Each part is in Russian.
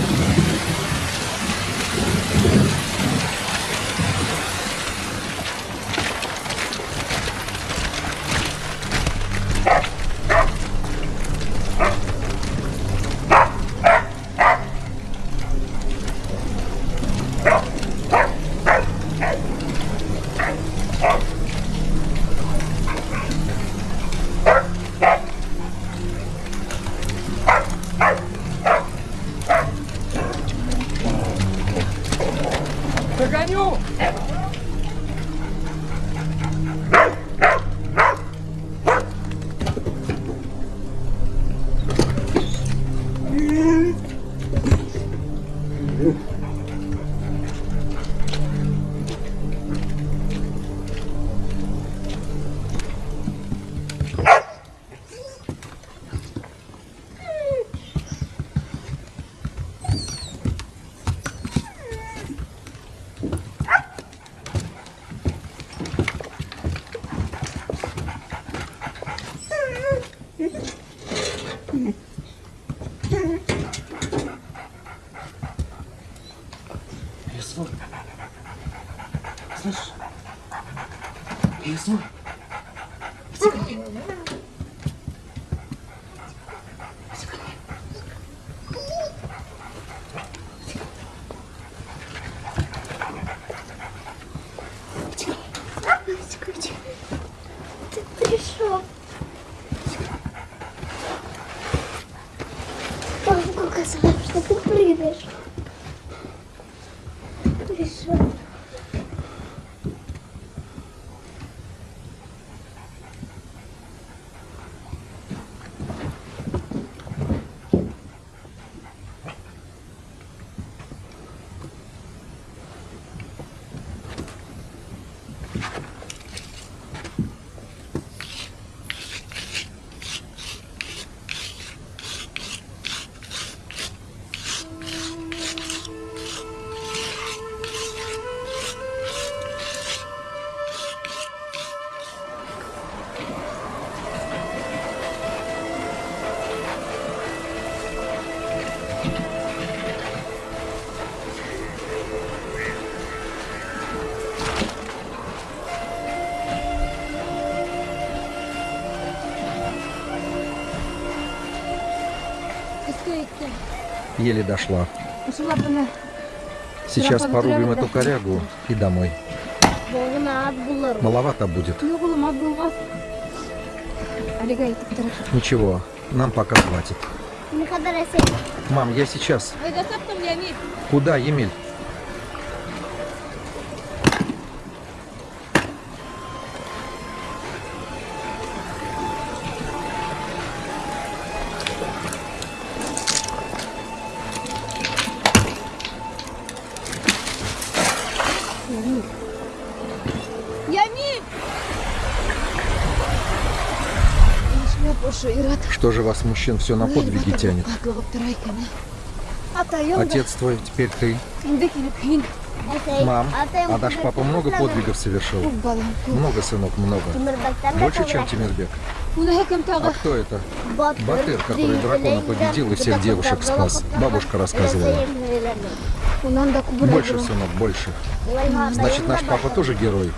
Yeah. Еле дошла. Сейчас порубим эту корягу и домой. Маловато будет. Turar. Ничего, нам пока хватит. Eser. Мам, я сейчас. Куда, Емель? ират. Что же вас, мужчин, все на подвиги тянет? Аклығып тұра екен. Атайым да Отец твой, теперь ты. енді келіп кейін. Eser. Мам, Атайым а наш папа много подвигов совершил? Көп балам көп. Много, сынок, много. Тимирбектен de Больше, чем kıvrak. Тимирбек. Оны әкем А тағы. кто это? Батыр, Батыр, который дракона победил и всех девушек спас. Бабушка рассказывала. Онан да күбірек Больше, болам. сынок, больше. Значит, наш папа тоже герой.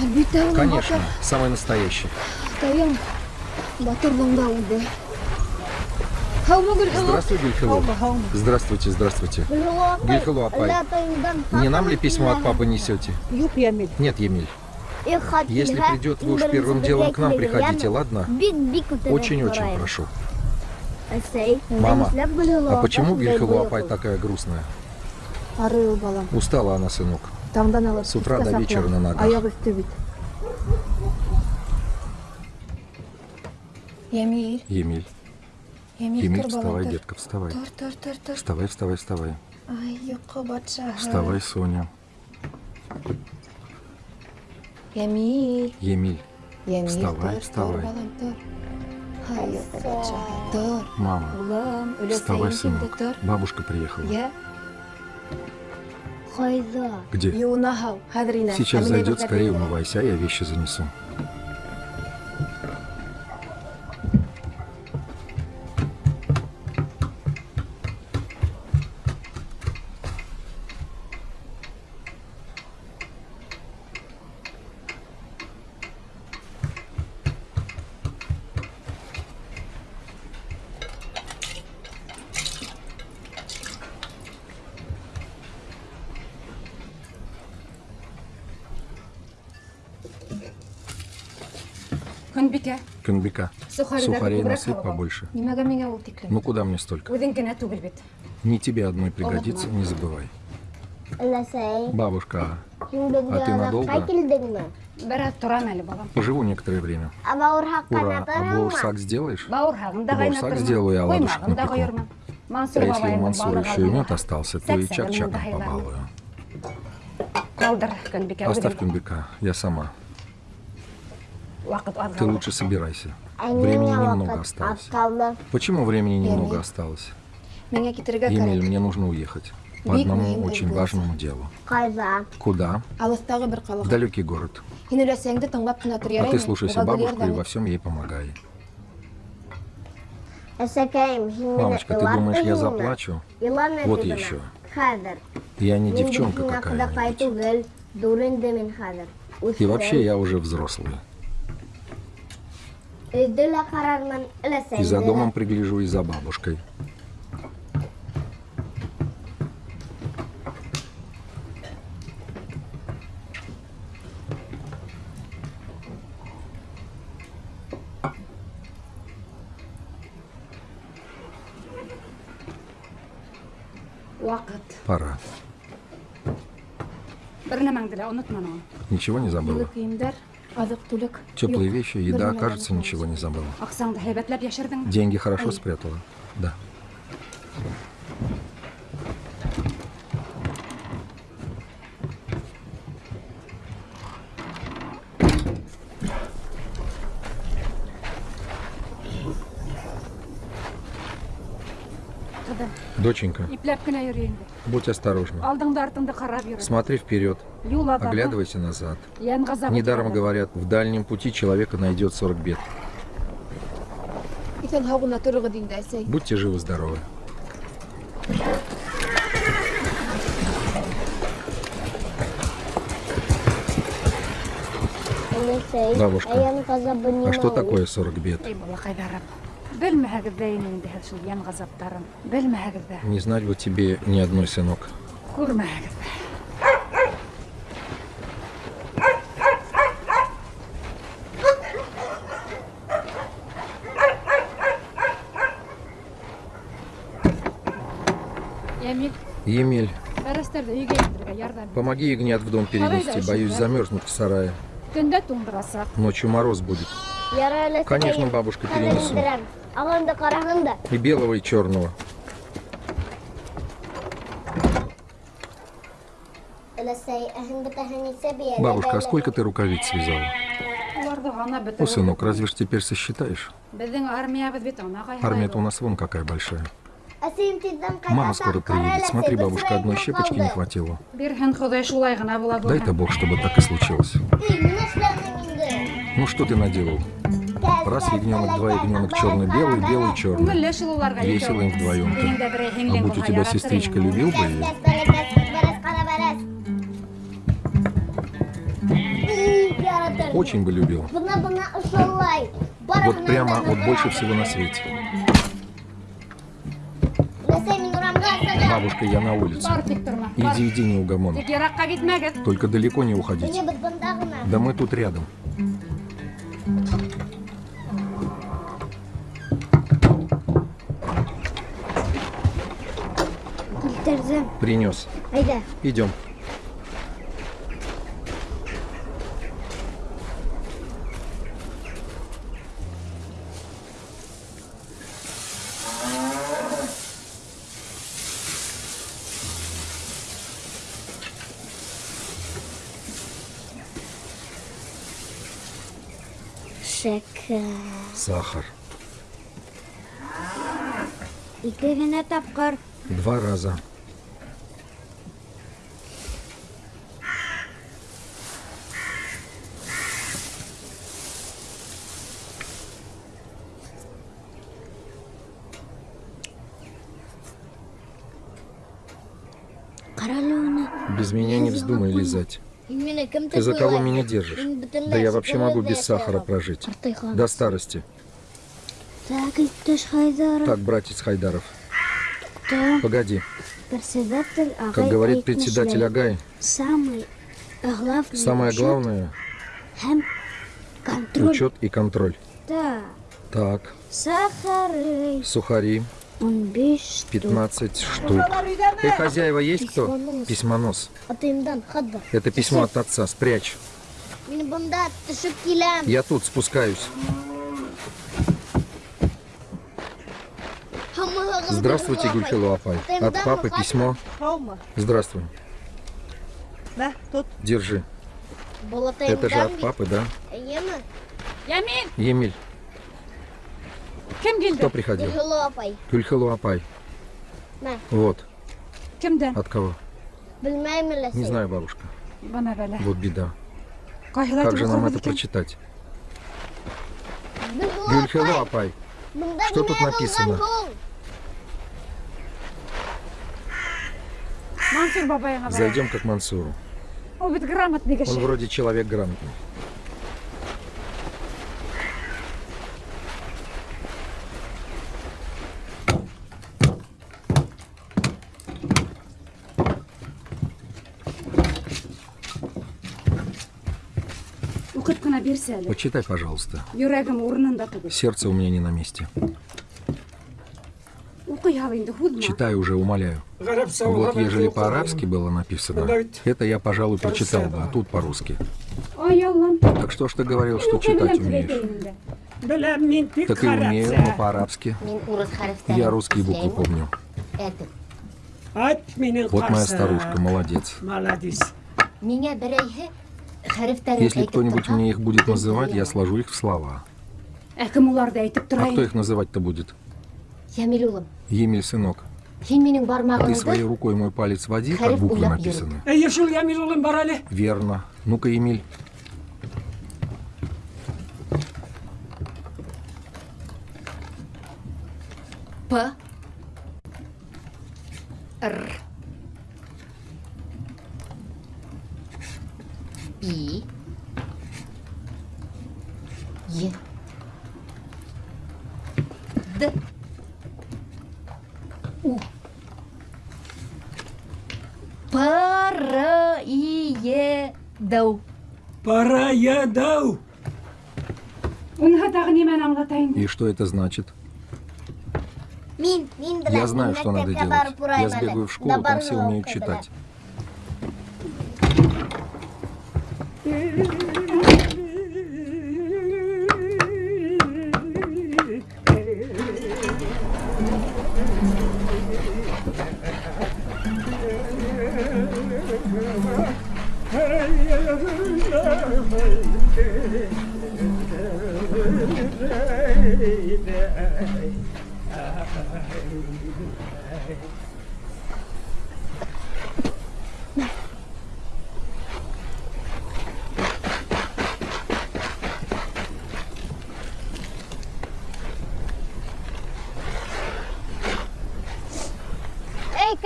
Әлбетте ол Конечно, самый настоящий. Атайым батыр бұнда ұлды. Хаума гүл Здравствуй, Гюльхилу. Здравствуйте, здравствуйте. Гюльхилу, апай. Не нам ли письмо от папы несете? Нет, Емель. Если придет, вы уж первым делом к нам приходите, ладно? Очень-очень прошу. Мама, А почему Гюльхилу Апай такая грустная? Устала она, сынок. С утра до вечера на ногах. Ямиль. Емель, Ямиль, Емель, кір вставай, детка, вставай. Тұр, тұр, тұр, тұр. Вставай, вставай, вставай. Вставай, Соня. Ямиль. Емель, Ямиль, Вставай, тұр, вставай. Тұр. мама, вставай, сынок. Бабушка приехала. Я. Где? Сейчас зайдет, скорее умывайся, а я вещи занесу. Сухарей насыпь побольше. Ну куда мне столько? Не тебе одной пригодится, не забывай. Бабушка, беҙгә А ты надолго? поживу некоторое время. Бауырһаҡ Ура, а бауырсак сделаешь? Бауырсак ҡайнатырмын. сделаю, я ладушек ҡойормон. Мансур А если у Мансура еще и мед остался, то и чак-чаком побалую. Оставь. Кюнбека, я сама. Ты лучше собирайся. Времени немного осталось. Почему времени немного осталось? Емель, мне нужно уехать. По одному очень важному делу. Куда? Бер В далекий город. А ты слушайся бабушку и во всем ей помогай. Мамочка, ты думаешь, я заплачу? Вот еще. Я не девчонка какая-нибудь. И вообще я уже взрослый. И за домом пригляжу, и за бабушкой. Пора. Ничего не забыла? Теплые вещи, еда, кажется, ничего не забыла. Деньги хорошо спрятала? Да. Доченька, будь осторожна. Смотри вперед, оглядывайся назад. Недаром говорят, в дальнем пути человека найдет 40 бед. Будьте живы-здоровы. Өләсәй, Бабушка, ғазабы нимә А что такое 40 бед? Не знать бы тебе ни одной, сынок. Емель, помоги ягнят в дом перенести, боюсь замерзнуть в сарае. Ночью мороз будет. Конечно, бабушка, перенесу. Индерәм. Ағынды ҡараһын да. И белого, и черного. Бабушка, а сколько ты рукавиц связала? О, сынок, разве ж теперь сосчитаешь? Армия-то у нас вон какая большая. Мама скоро приедет. Смотри, бабушка, одной щепочки не хватило. Дай-то. Бог, чтобы так и случилось. Ну что ты наделал? Раз ягненок, два ягненок, черный-белый, белый-черный. Уларға Весело им дә берәй А будь у тебя сестричка, любил бы ее? Очень бы любил. Вот прямо, вот больше всего на свете. Бабушка, я на улице. Иди, иди, неугомон. Тик йыраҡҡа китмәгеҙ. Только далеко не уходить. Да мы тут рядом. Килтерҙем. Принес. Әйҙә. Идем. Шәкәр. Сахар. Ике генә тапҡыр. Два раза. Без меня не вздумай лизать. Ты за кого меня держишь? Да я вообще могу без сахара прожить. До старости. Так, братец Хайдаров. Погоди. Как говорит председатель Агай, самое главное. Учет и контроль. Так. Сахары. сухари. 15 штук. Эй, хозяева, есть кто? Письмонос. Хадда. Это письмо от отца, спрячь. Я тут спускаюсь. Здравствуйте, Гульхилу Апай. От папы письмо. Здравствуй. Да, тут. Держи. Это же от папы, да? Емель, кем кто приходил? Гульхилу апай. Гульхилу Апай. На. Вот. Кемден? От кого? Не знаю, бабушка. Вот беда. Как же нам это прочитать? Гульхилу Апай. Что тут написано? Зайдем как Мансуру. Он вроде человек грамотный. Почитай, пожалуйста. Сердце у меня не на месте. Читай уже, умоляю. Вот ежели по-арабски было написано, это я, пожалуй, прочитал бы, а тут по-русски. Так что ж ты говорил, что читать умеешь? Так и умею, но по-арабски. Я русские буквы помню. Вот моя старушка, молодец. Молодец. Если кто-нибудь мне их будет называть, я сложу их в слова. А кто их называть-то будет? Емель, сынок, ты своей рукой мой палец води, как буквы написаны. Верно. Ну-ка, Емель. П Р И Е Д У П Р И Е Дау Пара нимәне аңлатайын? И что это значит? Мин, мин Я знаю, что надо делать. Я сбегаю в школу, там все умеют читать. Эй,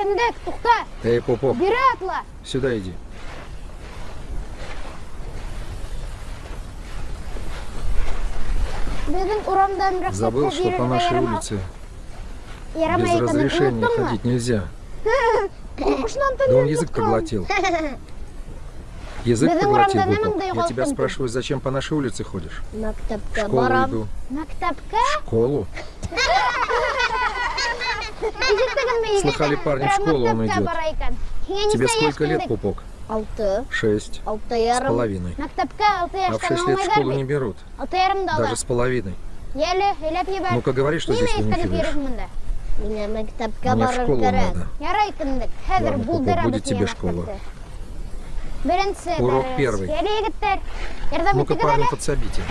кіндік, тұқта, Эй, Попов, бері атла. сюда иди. Біздің урамдан рұқсатты Забыл, что по нашей беруге улице ярама- без ярамайтынын разрешения ұмыттың ба? ходить нельзя. Қорқышынан Да түннен он язык тұтқан. проглотил. Язык Біздің проглотил, урамда Попов. ненің Я тебя дайғалтын? спрашиваю, зачем по нашей улице ходишь? В Мектепке школу барам. иду. Мектепке? В школу? Ежеттігін бе, Слыхали, егеттен. парни, в Бірақ школу он мектепке идет. бара екен. Кеңенсе Тебе сколько еш лет, кіндік. Пупок? Алты. Шесть. Алты С ярым. половиной. Мектепке алты А в яштан шесть лет в алмайдар школу бит. не берут. Алты ярымда ала. Даже с половиной. Еле, елеп ебәр. Ну-ка говори, что здесь Ниме ты не иттереп филиш. йөрөк монда? Миңа мектепке Мне в барыр школу кирәк. надо. Ярай кіндік. Хәзер Ладно, Попов, булдырабыз будет тебе миңа школа. мәктәпте. Беренсе Урок дәрес. первый. Еле егеттер. Ярдәм Ну-ка, итегез парни, әле. подсобите.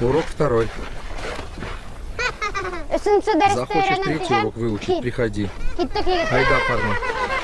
Урок второй. Захочешь третий урок выучить, приходи. Айда, парни.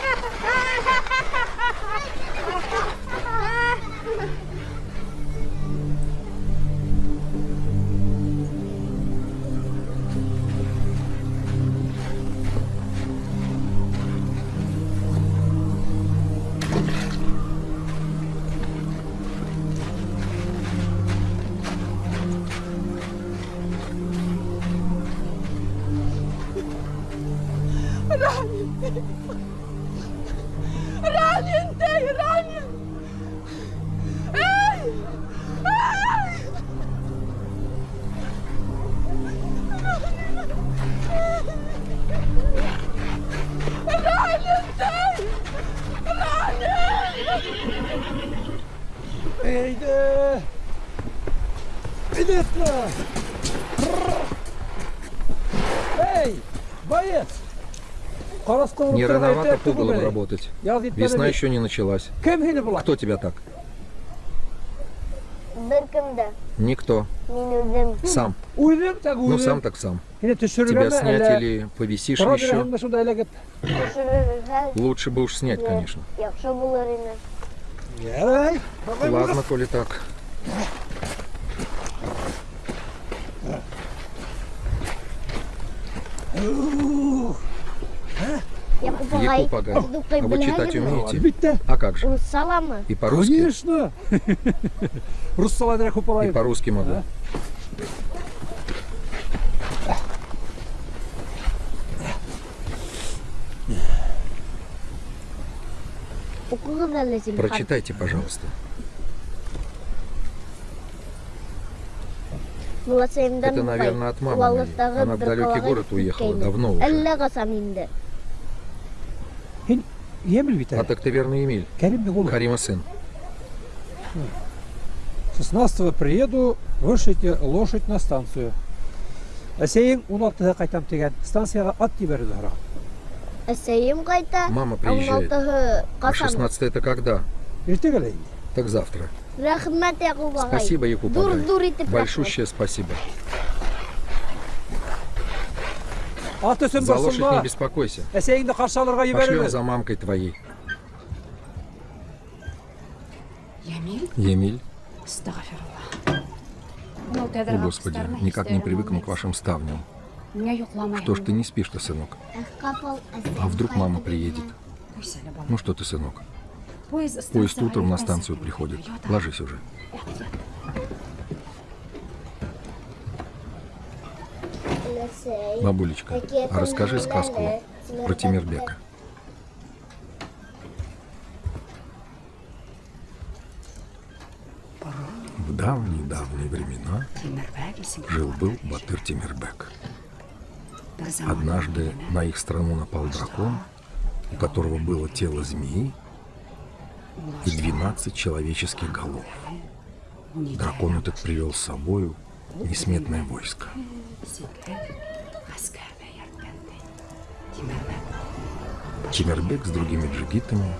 Не рановато пугалом работать. Весна еще... не началась. Кто тебя так? Никто. Сам. Ну сам так сам. Тебя снять или повисишь еще? Лучше бы уж снять, конечно. Ладно, коли так. Якуб агай. Дукай А вы читать умеете? Битте. А как же? Ул саламы? И по-русски? Конечно. Рус салайдырак И по-русски могу. Прочитайте, пожалуйста. Это, Это, наверное, от мамы. Она в далекий город уехала, давно уже. Әллә касам инде. Емел бит А әле. так ты верно Эмиль. Кәрим бик улы. Харима сын. 16 приеду, вышите лошадь на станцию. Әсәйең 16-һы кайтам дигән. Станцияга ат ебәрде һара. Әсәйем кайта. Мама приезжает. 16-һы А касам. 16 это когда? Иртәгәлә инде. Так завтра. Рәхмәт Якуб агай. Спасибо, Якуб Дур итеп. Большущее спасибо. Ат өсөн За лошадь не беспокойся. Әсәйеңде каршы алырга Пошлем за мамкой твоей. Емиль, астағфирулла. Мынау о господи, никак не привыкну к вашим ставням. Что ж ты не спишь-то, сынок? А вдруг мама приедет? Ну что ты, сынок? Поезд, Поезд утром на станцию приходит. Ложись уже. Бабулечка, а расскажи сказку про Тимирбека. В давние-давние времена жил-был Батыр Тимирбек. Однажды на их страну напал дракон, у которого было тело змеи и 12 человеческих голов. Дракон этот привел с собою несметное войско. Тимирбек с другими джигитами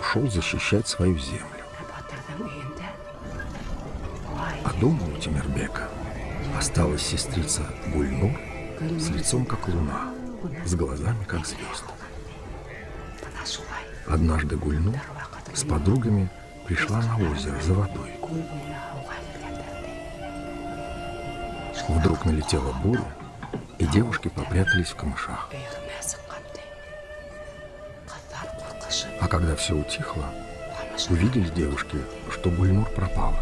ушел защищать свою землю. А дома у Тимирбека осталась сестрица Гульнур с лицом как луна, с глазами как звезды. Однажды Гульнур с подругами пришла на озеро за водой. Вдруг налетела буря, и девушки попрятались в камышах. А когда все утихло, увидели девушки, что Гульнур пропала.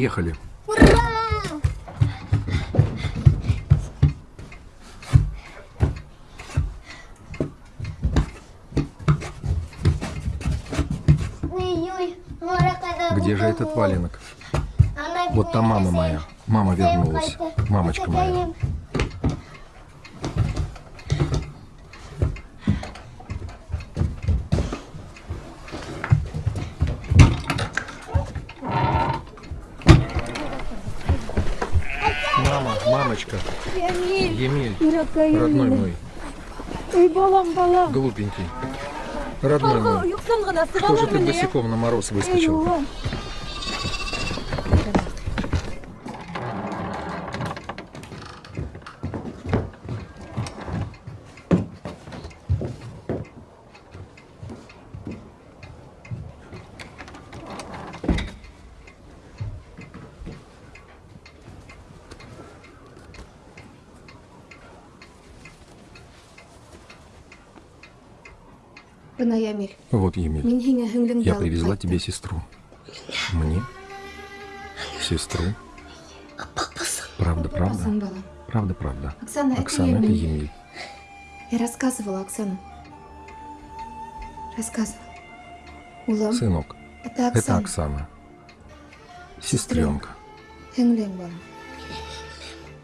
Приехали. Где же этот валенок? Вот там мама моя. Мама вернулась. Мамочка моя. Мама, мамочка. Емель, родной мой. Глупенький. Родной мой. Что же ты босиком на мороз выскочил? Бына Ямиль. Вот, Емель, Мин һиңә һеңлеңде я привезла тебе сестру. Мне? Сестру? Правда, правда? Правда, правда. Оксана, это Оксана, это Емель. Емель. Я рассказывала Оксану. Рассказывала. Улам, Сынок, это это Оксана. Оксана. Сестренка.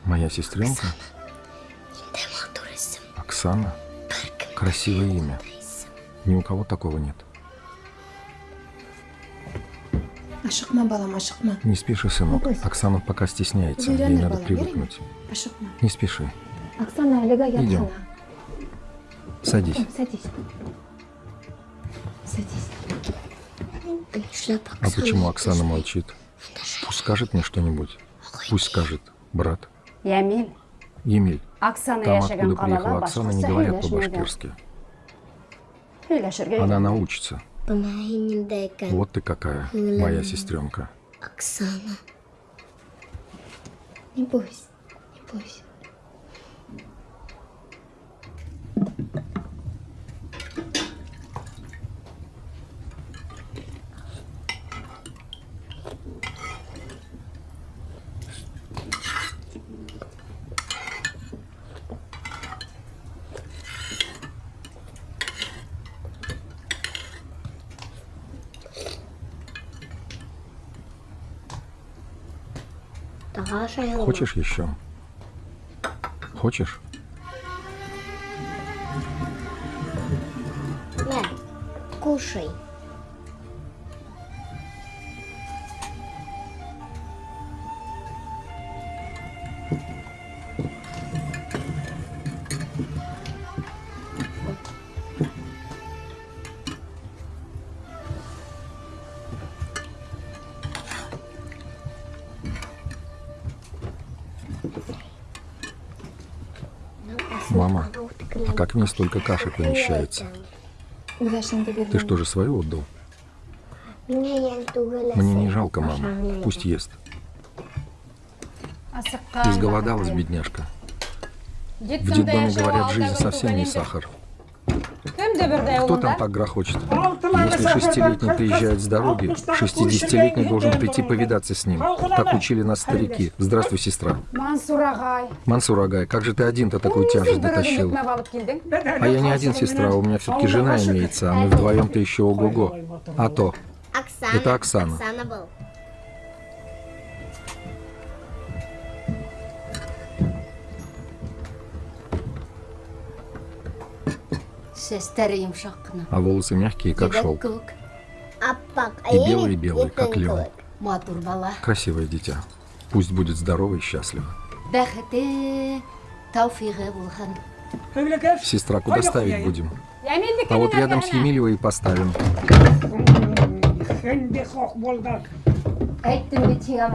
Моя сестренка? Оксана? Красивое имя. Ни у кого такого нет. Не спеши, сынок. Оксана пока стесняется. Ей надо привыкнуть. Ашықма. Не спеши. Идем. Садись. Садись. Садись. А почему Оксана молчит? Пусть скажет мне что-нибудь. Пусть скажет. Брат. Ямил, Емель. Оксана Там, откуда приехала Оксана, не говорят по-башкирски. Она научится. Вот ты какая, моя сестренка. Оксана. Не бойся. Не бойся. Хочешь еще? Хочешь? Мә, кушай. Ней столько каши помещается? Ты что же свою отдал? Мне не жалко, мама. Пусть ест. Изголодалась, бедняжка. В детдоме, говорят, жизнь совсем не сахар. Кто там так грохочет? Если шестилетний приезжает с дороги, шестидесятилетний должен прийти повидаться с ним. Так учили нас старики. Здравствуй, сестра. Мансур ағай, Мансур Агай, как же ты один-то такую тяжесть дотащил? А я не один, сестра, у меня все-таки жена имеется, а мы вдвоем-то еще ого-го. А то. Оксана. Это Оксана. Сестер йомшак кына. А волосы мягкие, как шелк. күк, Аппак. И белый-белый, как лен. Красивое дитя. Пусть будет здорово и счастливо. Сестра, куда ставить будем? А вот рядом с Емельевой и поставим.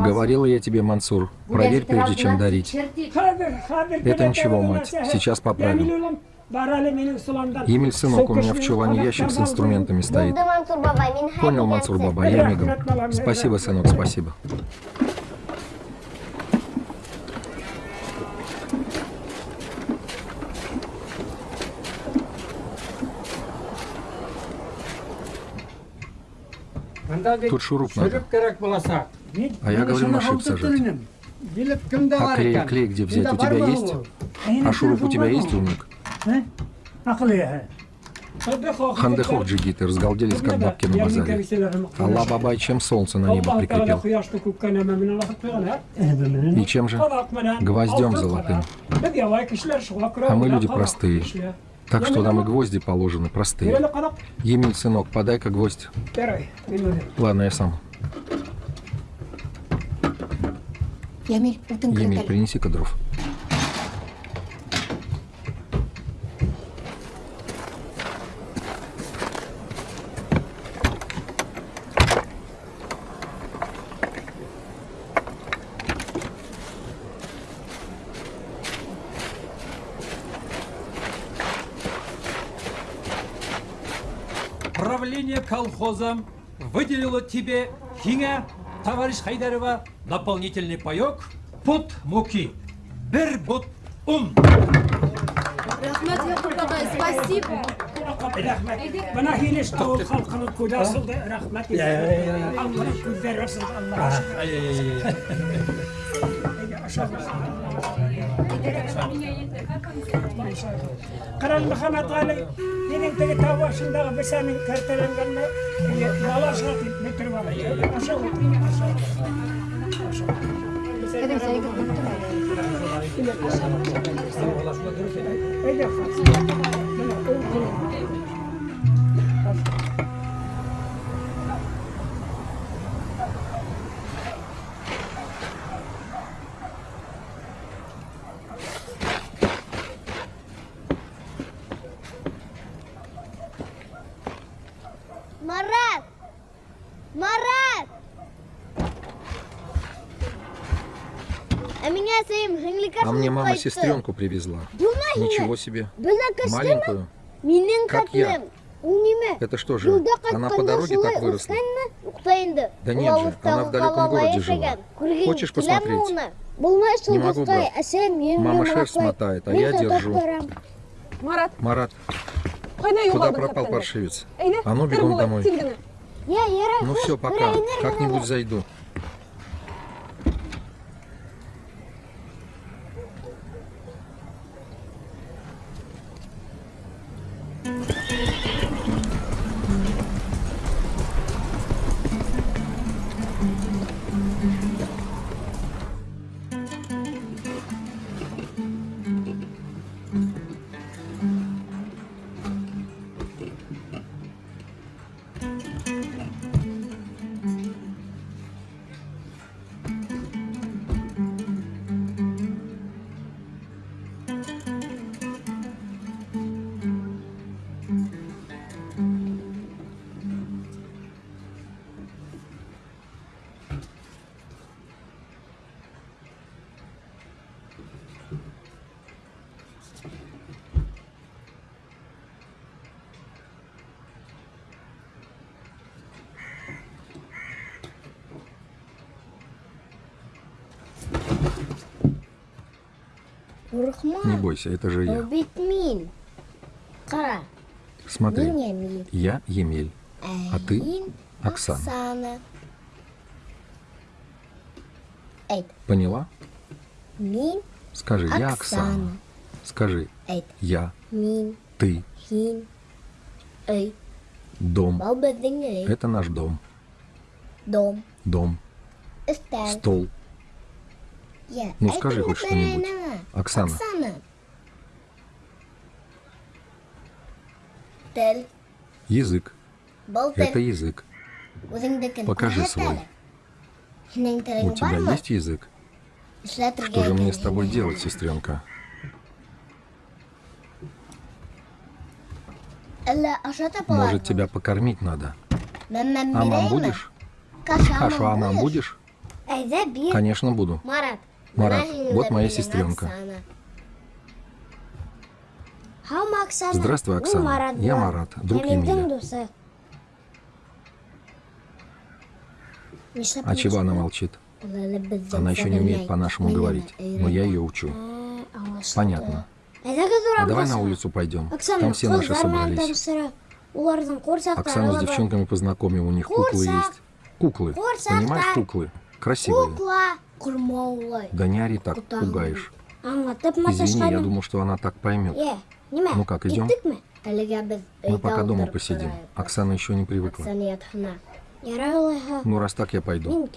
Говорила я тебе, Мансур, проверь, прежде чем дарить. Это ничего, мать. Сейчас поправим. Емель, сынок, у меня в чулане ящик с инструментами стоит. Һәр Понял, Мансур баба, я мигом. Спасибо, сынок, спасибо. Тут шуруп надо. А я говорю, на шип сажать. А клей, клей где взять? У тебя есть? А шуруп у тебя есть, умник? Хандехов джигиты разгалделись, как бабки на базаре. Алла бабай, чем солнце на небо прикрепил? И чем же? Гвоздем золотым. А мы люди простые. Так что нам и гвозди положены простые. Емель, сынок, подай-ка гвоздь. Ладно, я сам. Емель, кертәле. принеси-ка дров. Правление колхоза выделило тебе Хиня, товарищ Хайдарова, дополнительный паек под муки. Бер бут ун. Рахмат, Якуб спасибо. قرن بخمت غالي دين انت قتاوا شندغ بسامي كرتلن قلنا لا شاطي متر ولا أشوف كده زي мне мама сестренку привезла. Ничего себе. Маленькую. Как я? Это что же, она по дороге так выросла? Да нет же, она в далеком городе жила. Хочешь посмотреть? Не могу, брат. Мама шерсть мотает, а я держу. Марат, Марат, куда пропал паршивец? А ну бегом домой. Ну все, пока. Как-нибудь зайду. Не бойся, это же я. Смотри, я Емель, а ты Оксана. Поняла? Мин Скажи, я Оксана. Скажи, я, Мин ты, Хин. Эй. дом. Это наш дом. Дом. Дом, стол. Ну, скажи хоть что-нибудь. например, Оксана, Оксана. Тіл. язык. Бұл Это тіл. язык. Өзіңдікін Покажи көрсет свой. әлі. Сенің У тілің тебя бар ма? есть язык? Эшләтергә Что же мне с кирәк. тобой делать, сестренка? Әллә аша тапалар Может, тебя покормить надо? Мен мен А мам бирәйме? будешь? Каша Кашу а мам будешь? Әйдә бир. Конечно, буду. Марат. Вот моя сестренка. Здравствуй, Оксана. Я. Марат, друг Емеля. А чего она молчит? Она еще не умеет по-нашему говорить. Но я ее учу. Понятно. А давай на улицу пойдем. Там все наши собрались. Оксану с девчонками познакомим, у них куклы есть. Куклы. Понимаешь, куклы? Красивые. Ори так, пугаешь. Извини, я думал, что она так поймет. Нимә? Ну как, идем? Мы пока дома посидим. Оксана еще не привыкла. Ну, раз так, я пойду.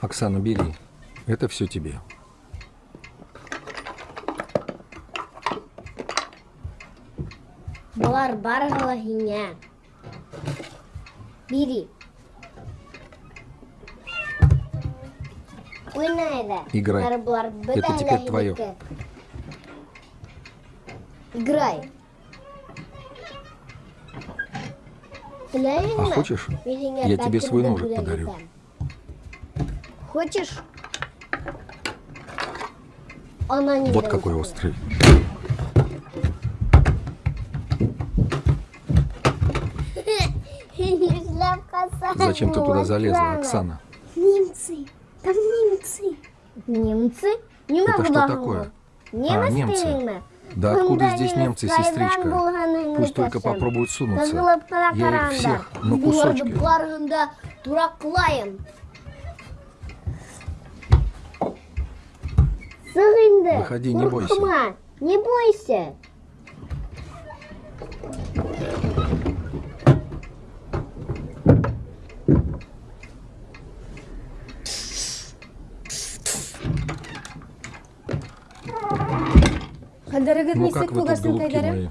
Оксана. Бери. Это все тебе. Бири. Уйна әйҙә. Играй. Это теперь твое. Играй. А хочешь, я тебе свой ножик подарю. Хочешь? Она не Вот какой острый. Шляпка Зачем ты туда залезла, Оксана? Немцы. Там немцы. Немцы? Не Это что такое? А, немцы. Да откуда здесь немцы, сестричка? Пусть только попробуют сунуться. Я их всех на кусочки. Инде. Выходи, не бойся. Не бойся. Ну как вы тут, голубки мои?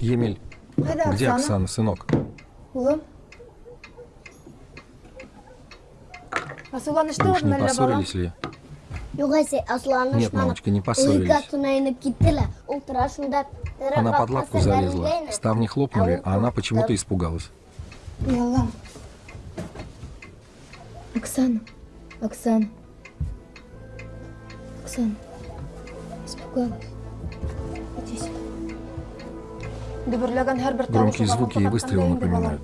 Емель, где Оксана? Сынок? Вы уж не поссорились ли? Нет, мамочка, не поссорились. Она под лавку залезла. Ставни хлопнули, а она почему-то испугалась. Оксана, Оксана. Оксана. Испугалась. Иди сюда. Громкие звуки и выстрелы напоминают.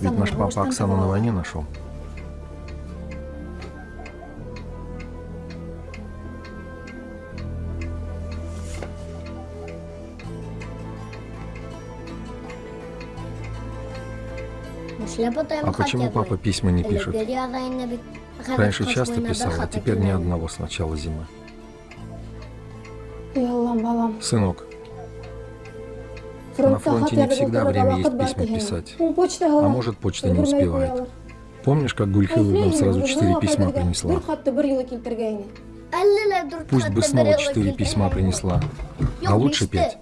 Ведь наш папа Оксану на войне нашел. А почему папа письма не пишет? Раньше часто писал, а теперь ни одного с начала зимы. Сынок, Фронтта фронте не всегда время есть письма писать. Почта а может почта не успевает. Помнишь, как Гульхилова нам сразу четыре письма принесла? Пусть бы снова четыре письма принесла, а лучше пять.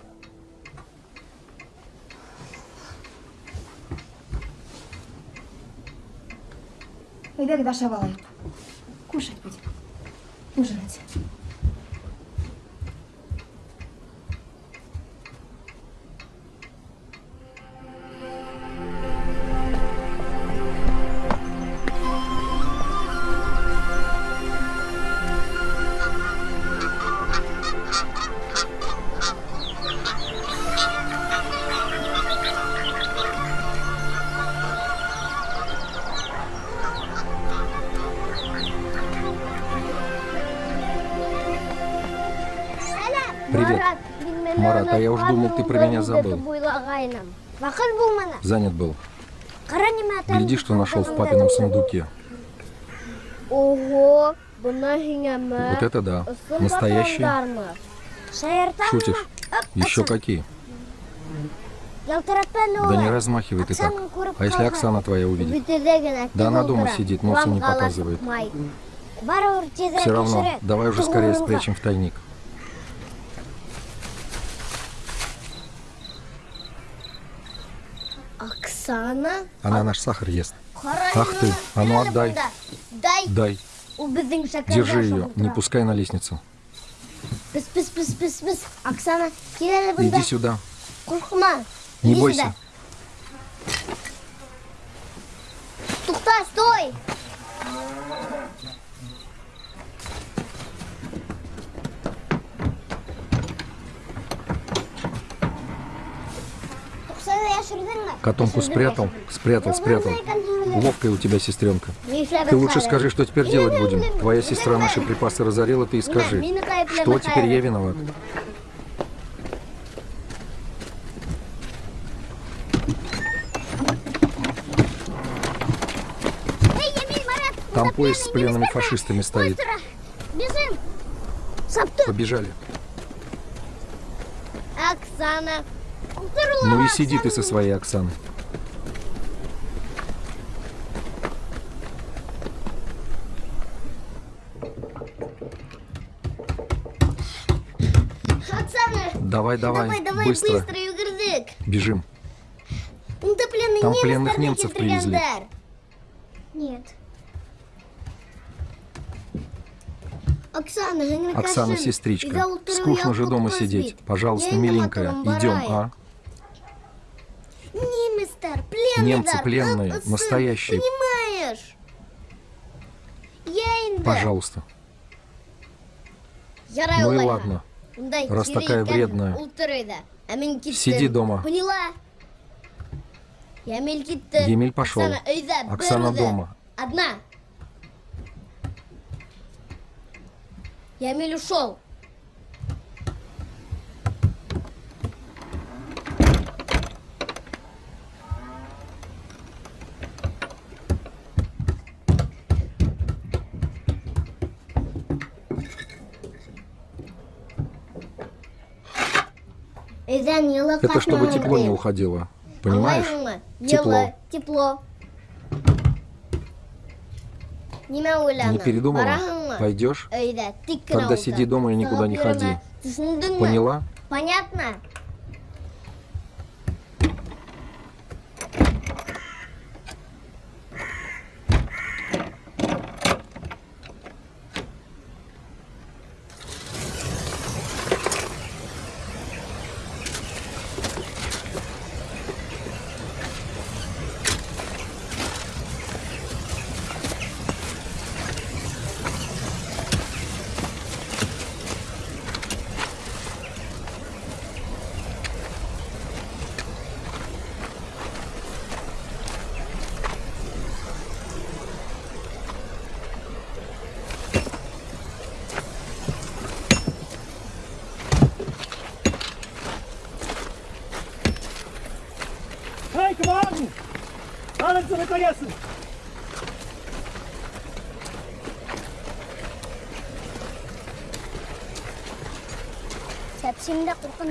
Әйдәгез ашап алайык. Кушать будем. Ужинать. Я уж думал, ты про меня забыл. Занят был. Гляди, что нашел в папином сундуке. Ого? Вот это да. Настоящий. Шутишь? Еще какие? Да не размахивай ты так. А если Оксана твоя увидит? Да она дома сидит, носа не показывает. Все равно, давай уже скорее спрячем в тайник. Оксана? Она наш сахар ест. Ах ты, а ну отдай. Дай. Держи ее, не пускай на лестницу. Иди сюда. Не бойся. сюда. Тукта, стой! Туксаны яшердеңме? Котомку спрятал, спрятал, спрятал. Ловкая у тебя сестренка. Ты лучше скажи, что теперь делать будем. Твоя сестра наши припасы разорила, ты и скажи. Что теперь я виноват? Там поезд с пленными фашистами стоит. Побежали. Оксана! Ну и сиди ты со своей Оксаной. Давай, давай, Давай, давай, быстро. быстро, йөгердек! Бежим. Унда пленный Там немец пленных немцев привезли. Нет. Оксана, Оксана, сестричка, скучно же дома сидеть. Пожалуйста, миленькая, идем, а? Немецтер, пленный Немцы пленные, настоящие. Понимаешь? Пожалуйста. Ну и ладно. Раз такая вредная. Сиди дома. Поняла? Емель пошел. Оксана дома. Одна. Ямиль ушел. Йылы Это чтобы тепло не уходило. Понимаешь? Аңлайсыңмы? Тепло. Тепло. Не передумала? Пойдешь? Тогда сиди дома и никуда не ходи. Поняла? Понятно?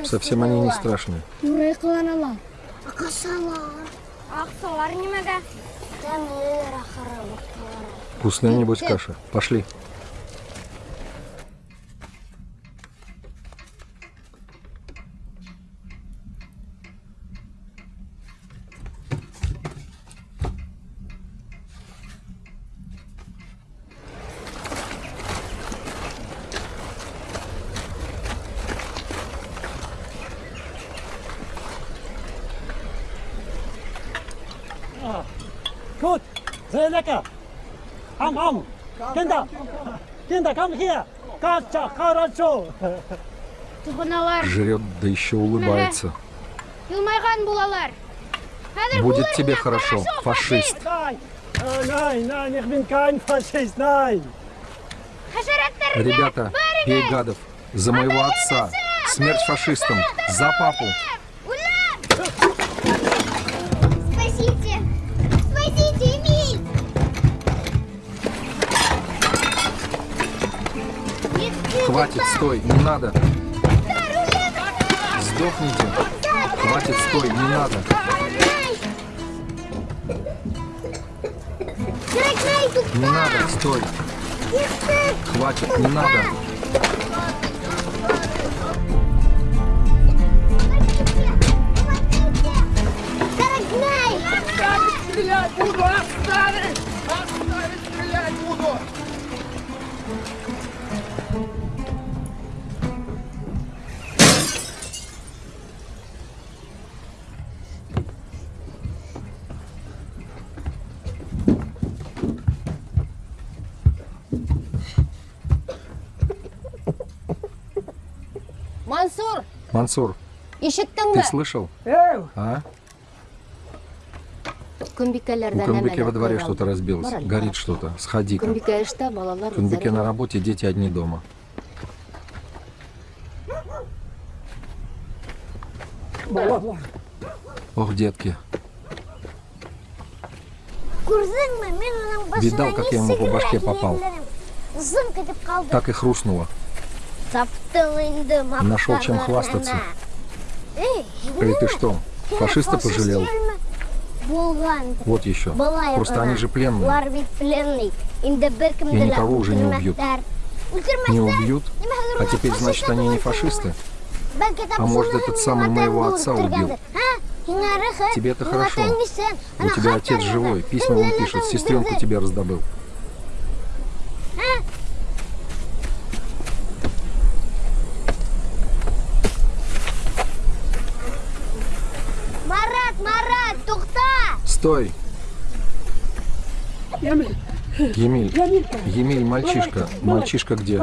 Совсем они не страшные. Вкусная, небось, каша. Пошли. Хорошо. Туганалар, Жрет, да еще улыбается. Будет тебе хорошо, фашист. Хәшәрәтләр Ребята, бей гадов. За моего отца. Смерть фашистам. За папу. Хватит, стой, не надо. Сдохните. Хватит, стой, не надо. Не надо, стой. Хватит, не надо. Дорогной! Мансур, Мансур, ты слышал? А? У Кунбике во дворе что-то разбилось. Горит что-то. Сходи-ка. Үзләре на работе, дети одни дома. Ох, детки. Видал, как я ему по башке попал? Так и хрустнуло. Нашел чем хвастаться. Эй, ты что, фашиста пожалел? Вот еще. Просто они же пленные. И никого уже не убьют. Не убьют? А теперь, значит, они не фашисты? А может, этот самый моего отца убил? Тебе Тебе это хорошо. У тебя отец живой, письма он пишет, сестренку тебе раздобыл. Стой! Емель, Емель, Емелька, Емель, мальчишка. Мальчишка где?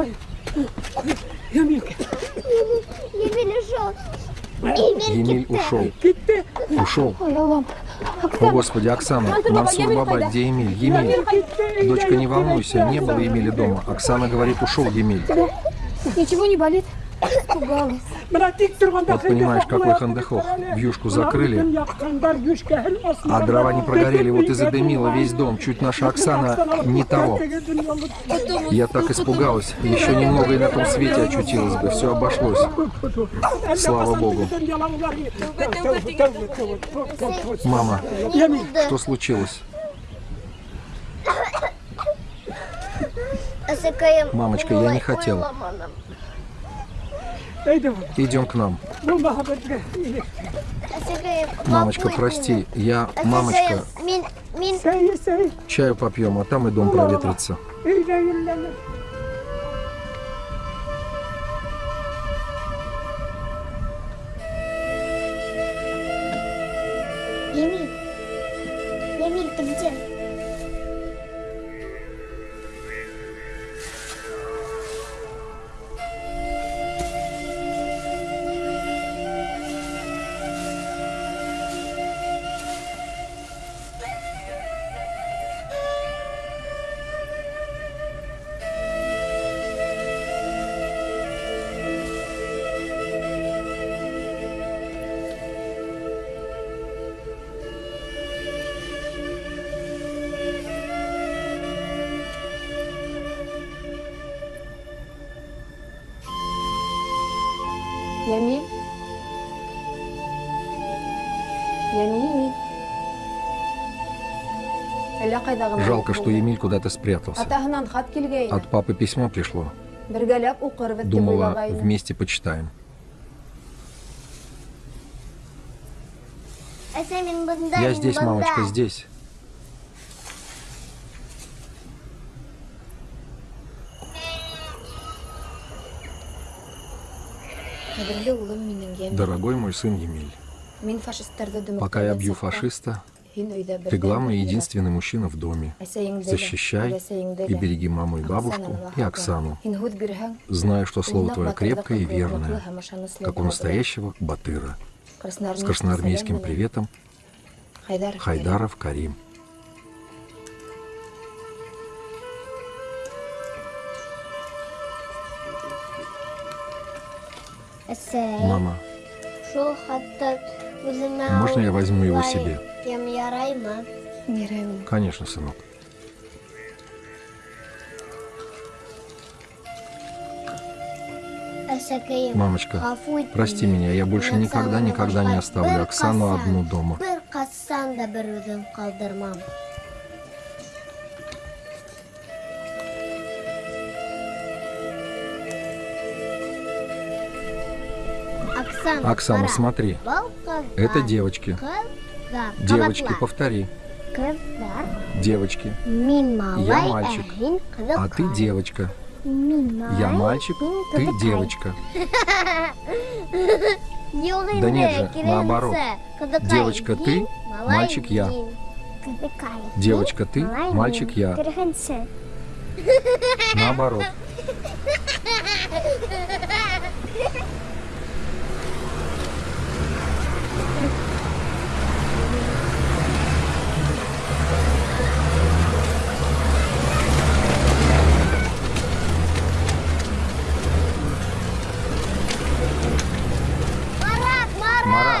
Емель ушел. Емель ушел. Ушел. О, Господи, Оксана, Мансур Баба, где Емель? Емель. Дочка, не волнуйся, не было Емеля дома. Оксана говорит, ушел Емель. Ничего не болит? Испугалась. Вот понимаешь, какой хандехох. Вьюшку закрыли, а дрова не прогорели, вот и задымило весь дом. Чуть наша Оксана не того. Я так испугалась. Еще немного и на том свете очутилась бы. Все обошлось. Слава Богу. Мама, что случилось? Мамочка, я не хотел. Идем к нам. Мамочка, прости, я... Мамочка, чаю попьем, а там и дом проветрится. Жалко, что Емель куда-то спрятался. От папы письмо пришло. Думала, вместе почитаем. Я здесь, мамочка, здесь. Дорогой мой сын Емель, пока я бью фашиста, ты главный и единственный мужчина в доме. Защищай и береги маму и бабушку, и. Оксану. Знаю, что слово твое крепкое и верное, как у настоящего батыра. С красноармейским приветом, Хайдаров. Карим. Мама. Можно я возьму его себе? Кем яраймы? Яраймы. конечно, сынок. Мамочка, прости меня, я больше никогда, никогда не оставлю Оксану одну дома. Оксана, смотри, это девочки. Девочки, повтори. Девочки. Мин малай, Я мальчик, кызыкай. А ты девочка. Я мальчик, ты девочка. Да нет же, наоборот. Девочка ты, мальчик я. Девочка ты, мальчик я. Наоборот.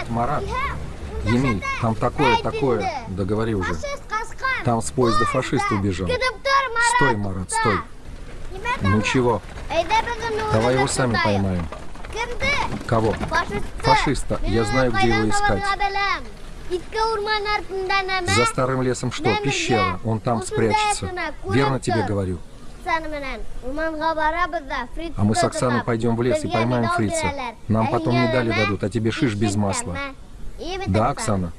Марат. Емель, там такое, такое. Да говори уже. Там с поезда фашист убежал. Стой, Марат, стой. Ну чего, давай его сами поймаем. Кого? Фашиста. Я знаю, где его искать. За старым лесом что? Пещера. Он там спрячется. Верно тебе говорю. А мы с Оксаной пойдем в лес и поймаем фрица. Нам потом медали дадут, а тебе шиш без масла. Да, Оксана?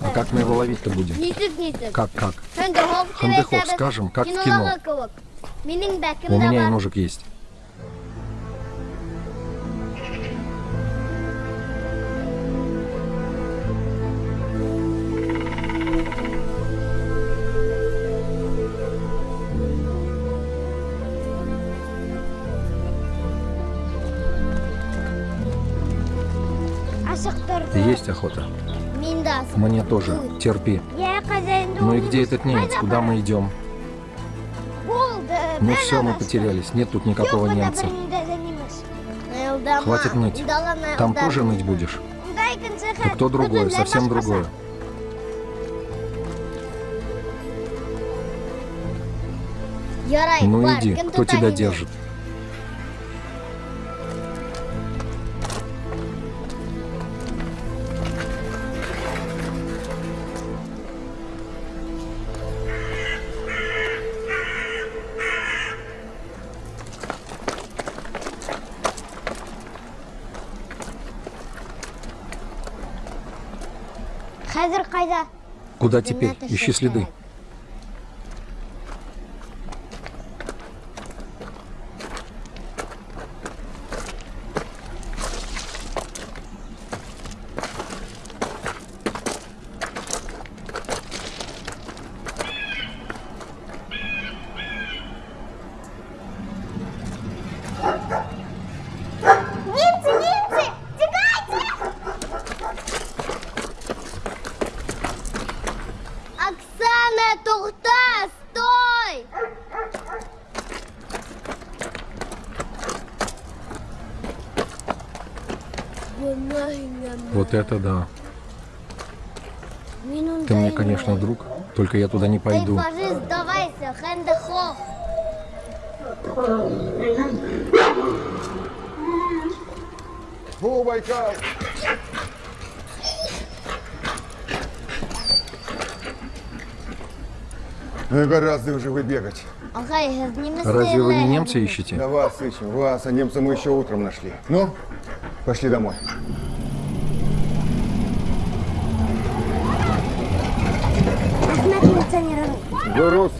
А как мы его ловить-то будем? Как, как? Хандехоп скажем, как в кино. У меня и ножик есть. охота. Мен де асық. Мне тоже. Терпи. Я хозяин Ну и дома. где этот немец? Қайда Куда мы идем? Болды. Ну бәрі все, мы адасты. потерялись. Нет тут никакого Жоқ, онда немца. бірінде де немес. Аялдама, Хватит ныть. ұялдама, Там ұялдама. тоже ныть будешь? Онда екінші И хат. кто другой, Бүтін совсем башқасы. другое. Ярай, Ну бар, иди, кім кто тұта тебя мені? держит? Куда теперь? Ищи следы. шукать. Немцы, немцы! Тікайте! Оксана, тоқта! Стой! Вот это да. Ты мне, конечно, друг, только я туда не пойду. Ну, гораздо уже нимә Разве вы не немца ищете? Да вас ищем, вас, а немца мы еще утром нашли. Ну, пошли домой. Рәхмәт, милиционер. Гурус.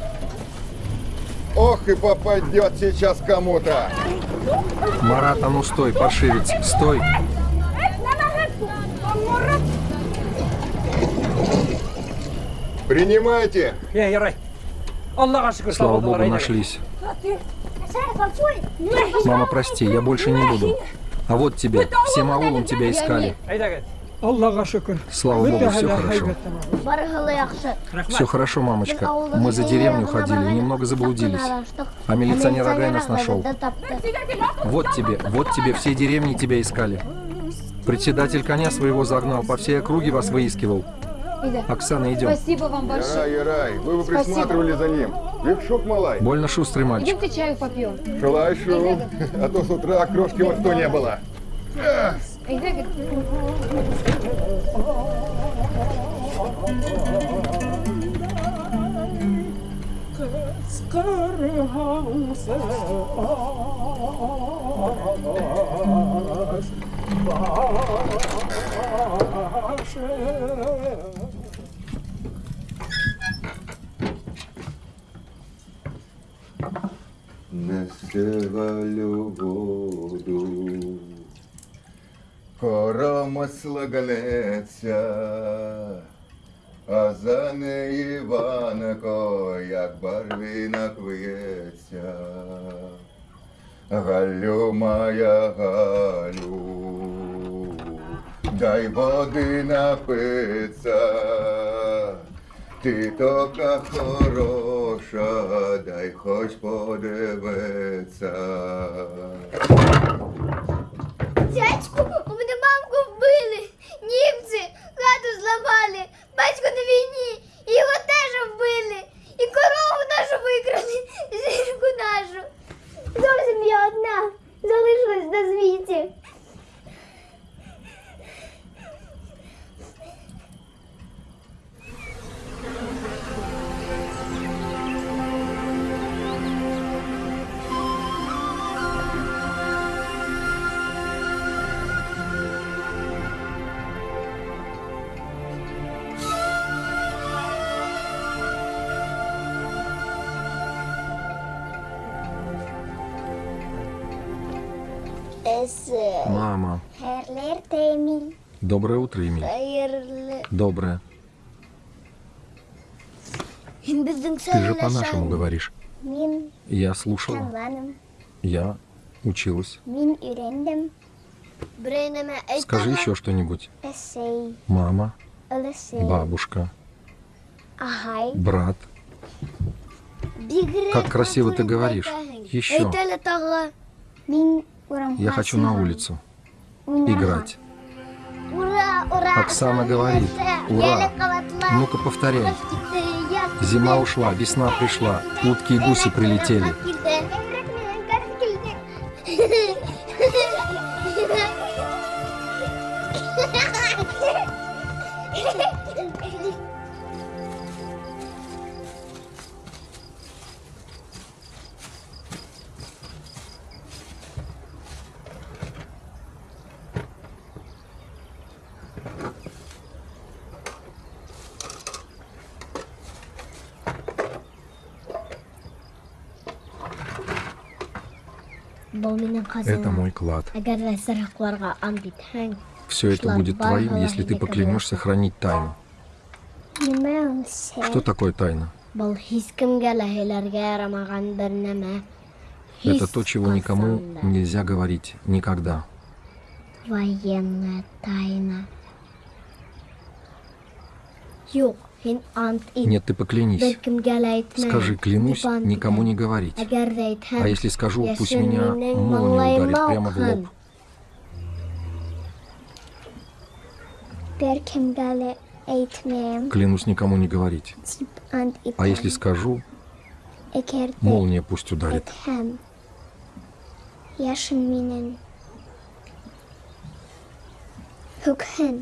Ох, и попадет сейчас кому-то. Марат, а ну стой, паршивец, стой. Принимайте. Шүкір Слава богу, нашлись. Мама, прости, я больше не буду. А вот тебе, всем аулом тебя искали. Слава богу, все хорошо. Все хорошо, мамочка. Мы за деревню ходили, немного заблудились. А милиционер Агай нас нашел. Вот тебе, вот тебе, все деревни тебя искали. Председатель коня своего загнал, по всей округе вас выискивал. Оксана, идем. Спасибо вам большое. Ярай, Ярай, вы бы присматривали за ним. Викшук малай. Больно шустрый мальчик. Идемте чаю попьем. Шелай, шел. А то с утра крошки во что не было. Несевалю воду, коромисла ганеться, а за неї Іванко, як барвінок виється. Галю моя Галю, дай води напиться. Ти така хороша, дай хоч подивиться. Дядьку, мене мамку вбили. Німці хату зламали. Батько на війні. Його теж вбили. І корову нашу викрали. Жінку нашу. Зовсім я одна. Залишилась на світі. Мама. herleert Emil. Доброе утро, Эмиль. Herle. Доброе. Біздің Ты же по-нашему говоришь. Мен Я слушала. tanımadım. Я училась. Мен үйрендім. Біреуіме Скажи еще что-нибудь. Эсей, Мама, ылысы, бабушка, ағай. брат. Бигрек Как красиво ты атлын говоришь. айтаһың. Еще. Я хочу на улицу играть. Ура, ура. Оксана говорит, ура. Ну-ка повторяй. Зима ушла, весна пришла, утки и гуси прилетели. Еңрек Это мой клад. Все это будет твоим, если ты поклянешься хранить тайну. Что такое тайна? Это то, чего никому нельзя говорить. Никогда. Военная тайна. Юк. Нет, ты поклянись. Скажи, клянусь, Дип ант никому не говорить. А если скажу, пусть меня молния ударит прямо в лоб. Клянусь никому не говорить. А если скажу, молния пусть ударит. әйтһәм, яшен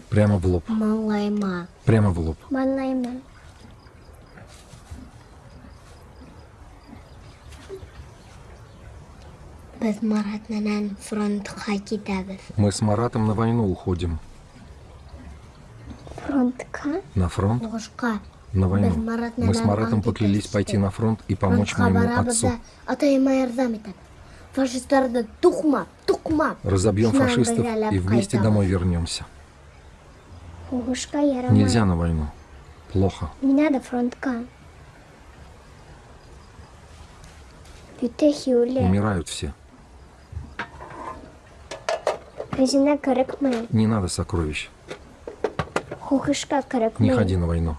Прямо в лоб. Прямо в лоб. Мы с Маратом на войну уходим. На фронт? На войну. Мы с Маратом поклялись пойти на фронт и помочь моему отцу. Да атайыма ярдәм итәбез. Фашистларны туқма, туқма. Разобьем фашистов и вместе домой вернемся. Нельзя на войну. Плохо. Не надо фронтка. Умирают все. Не надо сокровищ. Не ходи на войну.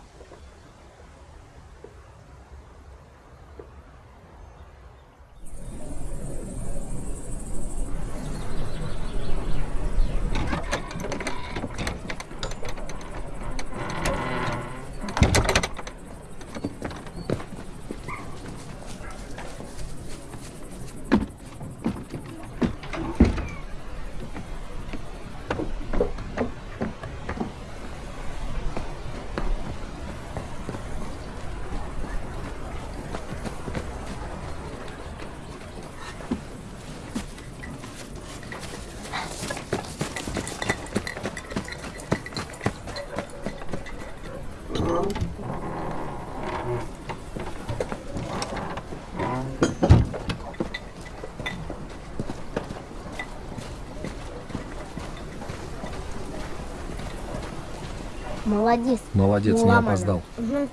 Молодец. Молодец, не Ломано. опоздал. Угу.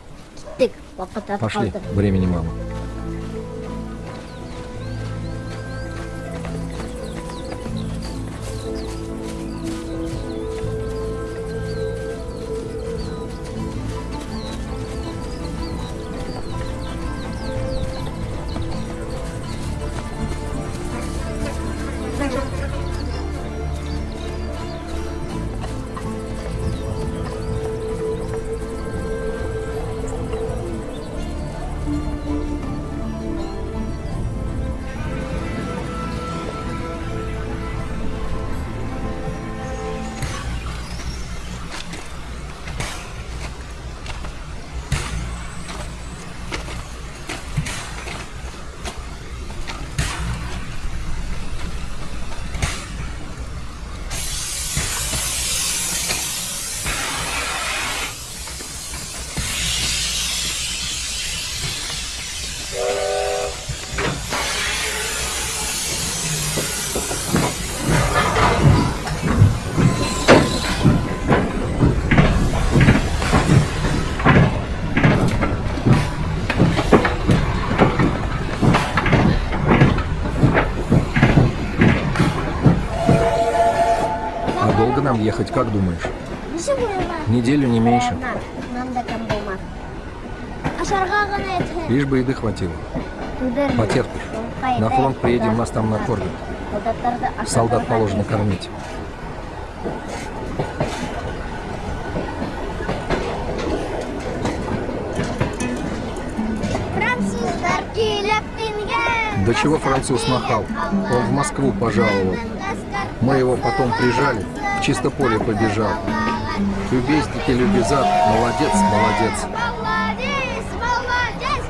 Вакыт Пошли, времени мало. Нам ехать, как думаешь? Неделю не меньше. Еткен. Лишь бы еды хватило. Потерпишь. На фронт приедем, нас там накормят. Солдат положено кормить. До чего француз махал? Он в Москву пожаловал. Мы его потом прижали, в чисто поле побежал. Любезники любезат, молодец, молодец. Молодец, молодец.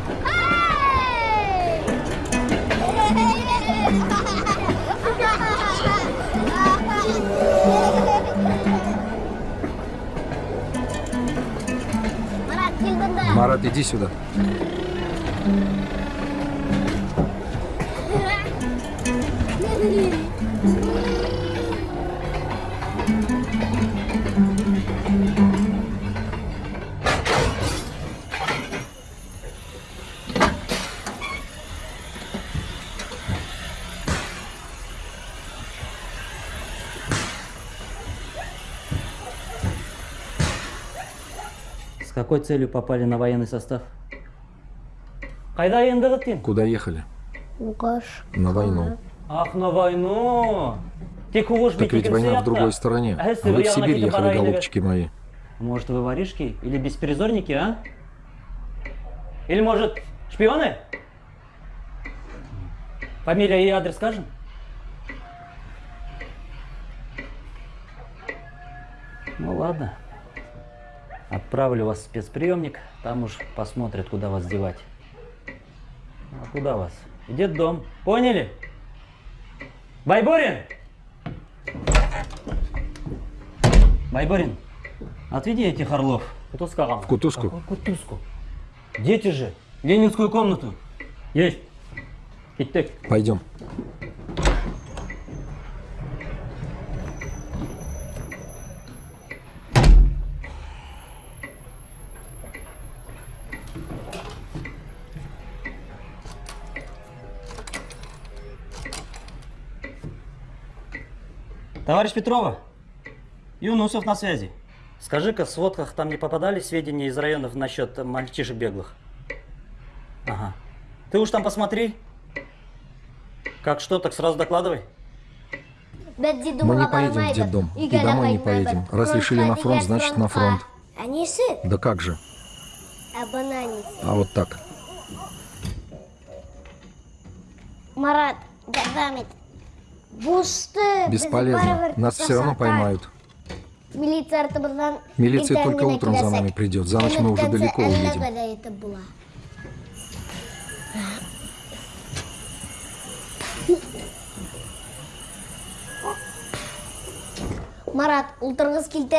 Марат, иди сюда. Какой целью попали на военный состав? Куда ехали? На войну. Ах, на войну! Так ведь война в другой стороне. А вы в Сибирь ехали, голубчики мои. Может, вы воришки или беспризорники, а? Или, может, шпионы? Фамилия и адрес скажем? Ну ладно. Отправлю вас в спецприемник, там уж посмотрят, куда вас девать. А куда вас? В дом. Поняли? Байбурин! Байбурин, отведи этих орлов. Кутузка В кутузку. Какую кутузку? Дети же. Ленинскую комнату. Есть. Кеттек. Пойдем. Товарищ Петрова, Юнусов на связи. Скажи-ка, в сводках там не попадали сведения из районов насчет мальчишек беглых? Ага. Ты уж там посмотри. Как что, так сразу докладывай. Мы не поедем в детдом. И домой не поедем. Раз решили на фронт, значит на фронт. Анесі, Да как же? абонанец. А вот так. Марат, Гардамит. Бесполезно. Нас все равно поймают. Милиция только утром за нами придет. За ночь мы уже далеко уедем. Марат,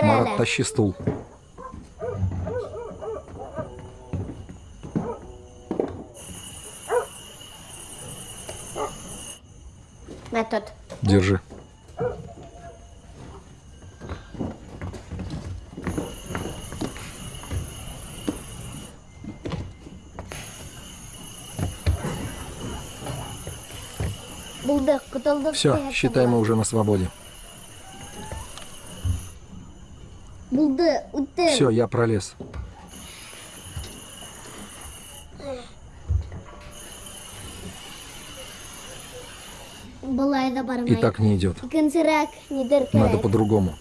Марат, тащи стул. Тұт. Держи. Все, считай, мы уже на свободе. Все, я пролез. И так не идет. Надо по-другому.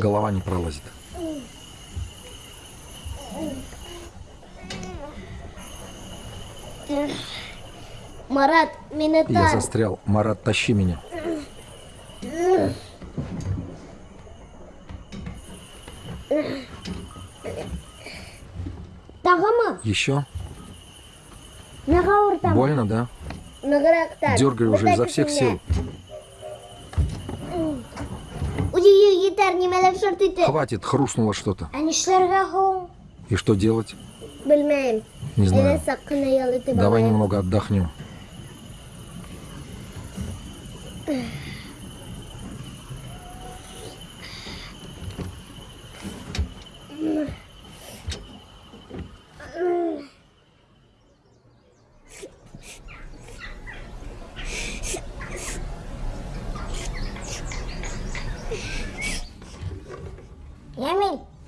Голова не пролазит. Марат, мені Я застрял. Марат, тащи меня. Еще? Больно, да? Тар. Дергай уже изо всех сил. Хватит, хрустнуло что-то. И что делать? Не знаю. Давай немного отдохнем.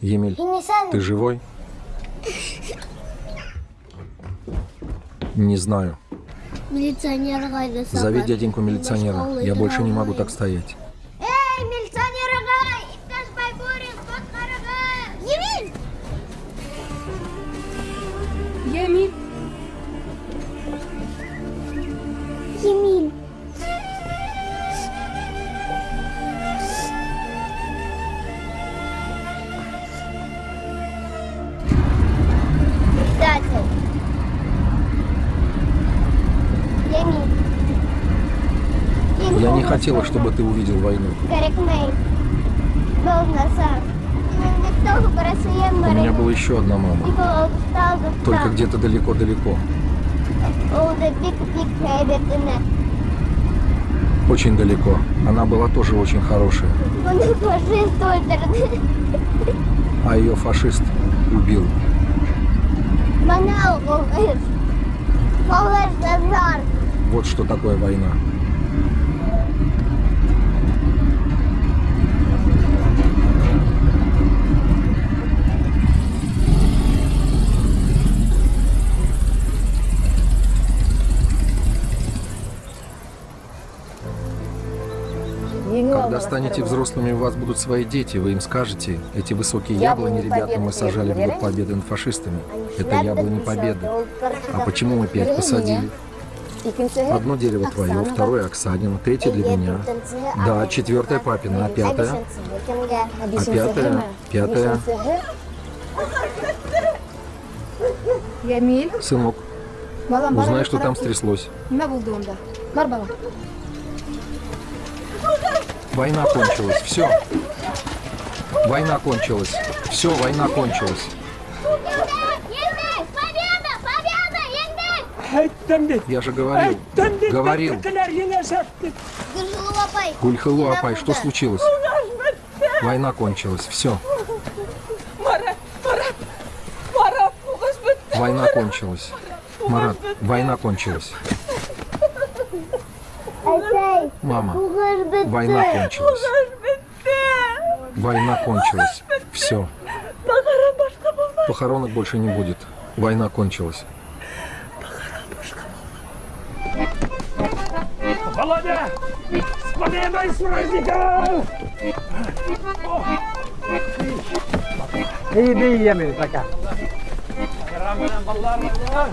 Емель, ты живой? Не знаю. Милиционер Зови дяденьку милиционера. Я больше не могу так стоять. Ты увидел войну. У меня была еще одна мама, только где-то далеко-далеко. Очень далеко. Она была тоже очень хорошая, а ее фашист убил. Вот что такое война. Станете взрослыми, у вас будут свои дети, вы им скажете, эти высокие яблони, ребята, мы сажали в год победы над фашистами. Это яблони победы. А почему мы пять посадили? Одно дерево твое, второе Оксанин, третье для меня. Да, четвертое папина, а пятое? А пятое? Пятое? Сынок, узнай, что там стряслось. Война кончилась, все. Война кончилась. Все, война кончилась. Победа! Победа! Еңбек! Айттым бит. Я же говорил. Айттым бит. Говорил. Беттікілер енесек деп. Гүлжулу апай! Гульхылу, Апай, что случилось? Война кончилась, все. Война кончилась. Марат, война кончилась. Айтай! Мама, Уғаш бітті! война кончилась. Война кончилась. Все. Похоронок больше не будет. Война кончилась. Володя! С победой с праздником! İyi bir yemeği baka. Bayramdan ballar ballar.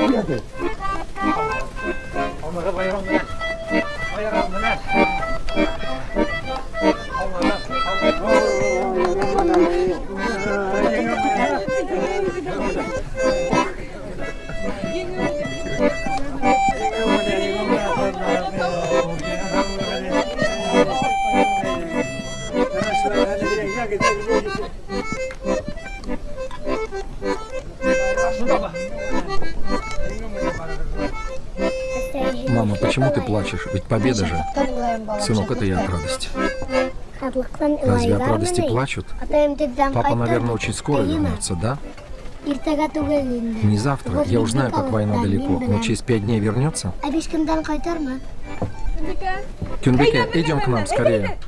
Oh, my God. Плачешь? Ведь победа же. Сынок, это я от радости. Разве от радости плачут? Папа, наверное, очень скоро вернется, да? Не завтра. Я уж знаю, как война далеко. Но через пять дней вернется? Кюнбеке, идем к нам скорее.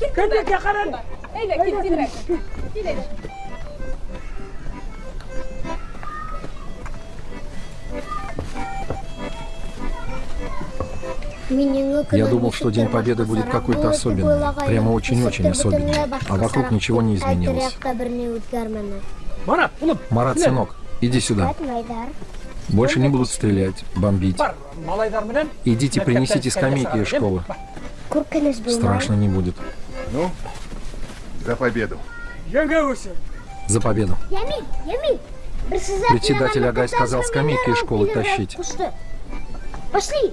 Я думал, что День Победы будет какой-то особенный. Прямо очень-очень особенный. А вокруг ничего не изменилось. Марат. Марат, сынок, иди сюда. Больше не будут стрелять, бомбить. Идите, принесите скамейки из школы. Страшно не будет. Ну, за победу. За победу. Председатель Агай сказал скамейки из школы тащить. Пошли.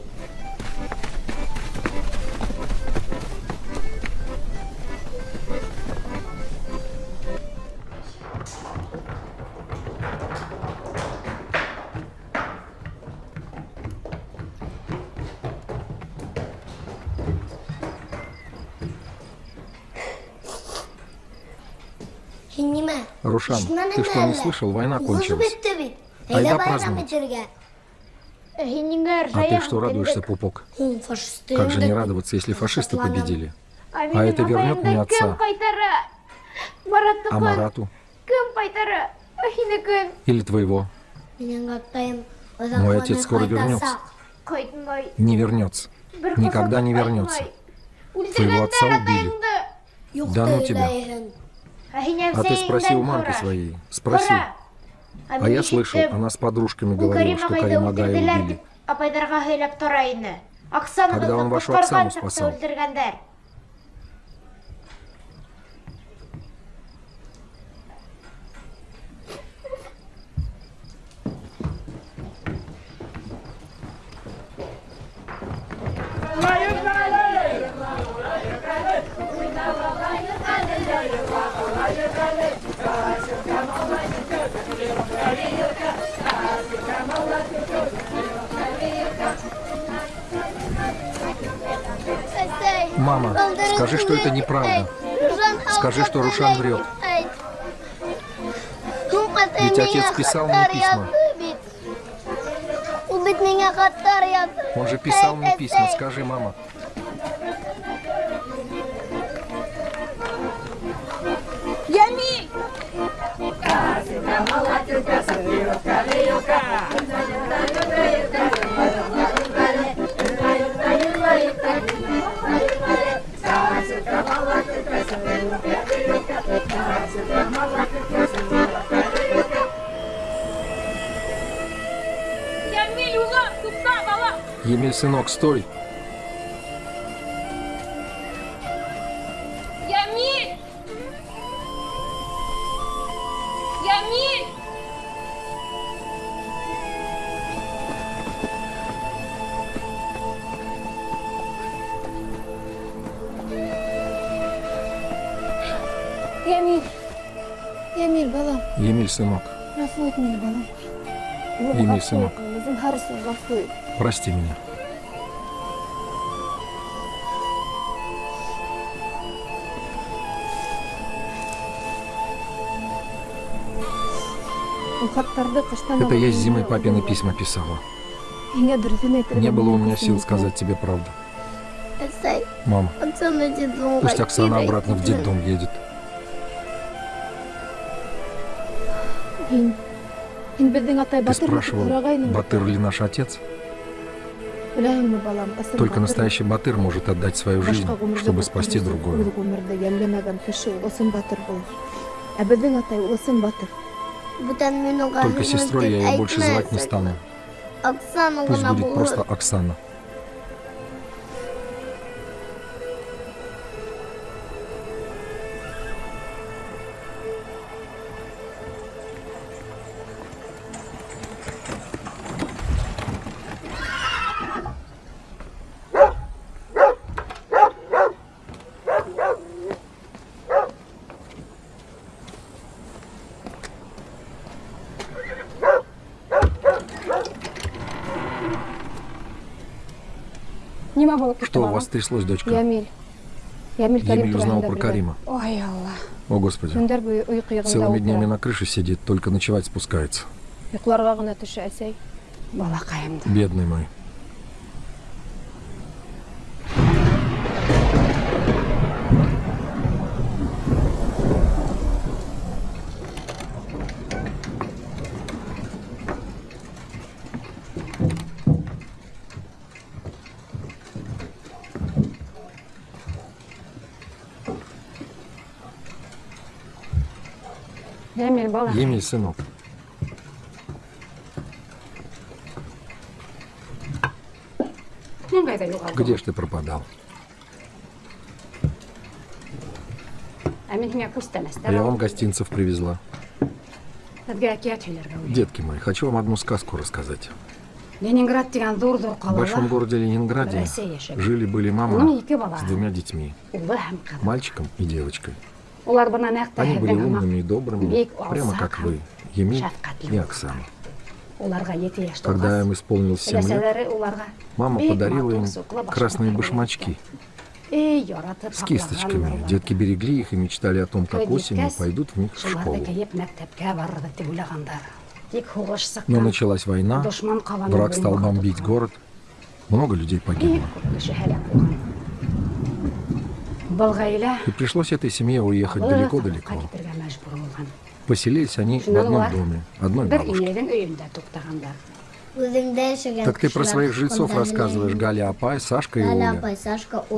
Рушан, ты что, не слышал? Война кончилась. Айда праздновать. А ты что радуешься, пупок? Как же не радоваться, если фашисты победили? А это вернет мне отца. А Марату? Или твоего? Мой отец скоро вернется. Не вернется. Никогда не вернется. Твоего отца убили. Да ну тебя. А ты спроси у мамки своей. Спроси. А я слышал, она с подружками говорила, что Карим Агая убили. Когда он вашу Оксану спасал. Мама, скажи, что это неправда. Скажи, что Рушан врет. Ведь отец писал мне письма. Он же писал мне письма. Скажи, мама. Тупта, бала! Емель, сынок, стой. сынок, Ғафу ет мені, балам. Емель, сынок, Өзің харысың, ғафу ет. прости меня. Бұл хаттарды қыштан Это я с зимой папины письма писала. Еңе дұрысын айтырға Не было у меня болмайды, сил сен сказать тебе правду. Эсай, Мам, Оксана детдомға пусть Оксана кире обратно в кетті. детдом едет. Ты спрашивал. Батыр ли наш отец? Только настоящий Батыр может отдать свою жизнь, чтобы спасти другую. Только сестрой я ее больше звать не стану. Пусть будет просто Оксана. Что у вас тряслось, дочка? Емель узнал про. Карима. Ой, Алла. О, Господи. Целыми днями на крыше сидит, только ночевать спускается. Бедный мой. Емель, сынок. Юғалдым? Где ж ты пропадал? А күстәмәстәр. я вам гостинцев привезла. Детки мои, хочу вам одну сказку рассказать. В большом городе Ленинграде жили-были мама бала. с двумя детьми, мальчиком и девочкой. Они были умными и добрыми, прямо как вы, шәфҡәтле и. Оксана. Когда им исполнилось 7 лет, мама подарила им красные башмачки. С кисточками. Детки берегли их и мечтали о том, как осенью пойдут в них в школу. Но началась война, враг стал бомбить город, много людей погибло. И пришлось этой семье уехать далеко-далеко. Поселились они в Шунан одном доме, одной яшәгән Так ты про своих жильцов рассказываешь. Галя Апай, Сашка и Оля.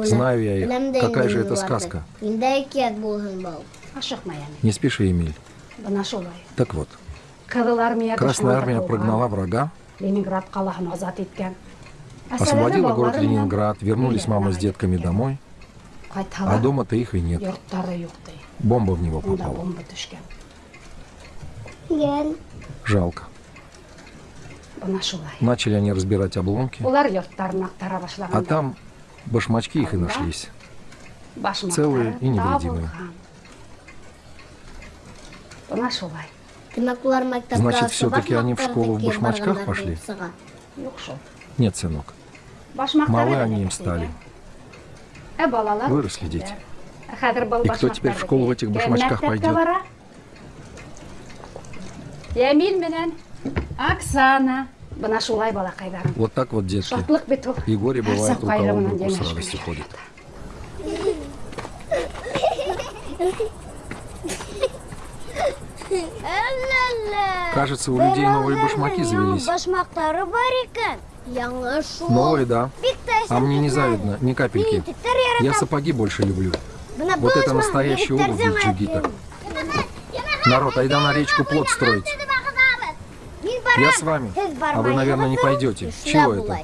Знаю я их. Какая же это сказка? Не спеши, Эмиль. Так вот, Красная армия прогнала врага, освободила город Ленинград, вернулись мама с детками домой, а дома-то их и нет. Бомба в него попала. Жалко. Начали они разбирать обломки, а там башмачки их и нашлись. целые и невредимые. Значит, асы всё-таки они в школу в башмачках пошли? Нет, сынок, малы они им стали. Балалар Выросли дети. И кто теперь в школу в этих башмачках пойдет? Оксана. Вот так вот, детки. И горе бывает, у кого в руку с радостью ходит. Кажется, у людей новые башмаки завелись. Новые, да. А мне не завидно, ни капельки. Я сапоги больше люблю. Менә Вот это настоящая обувь для джигита. Народ, айда на речку плот строить. Я с вами. А вы, наверное, не пойдете. Чего это?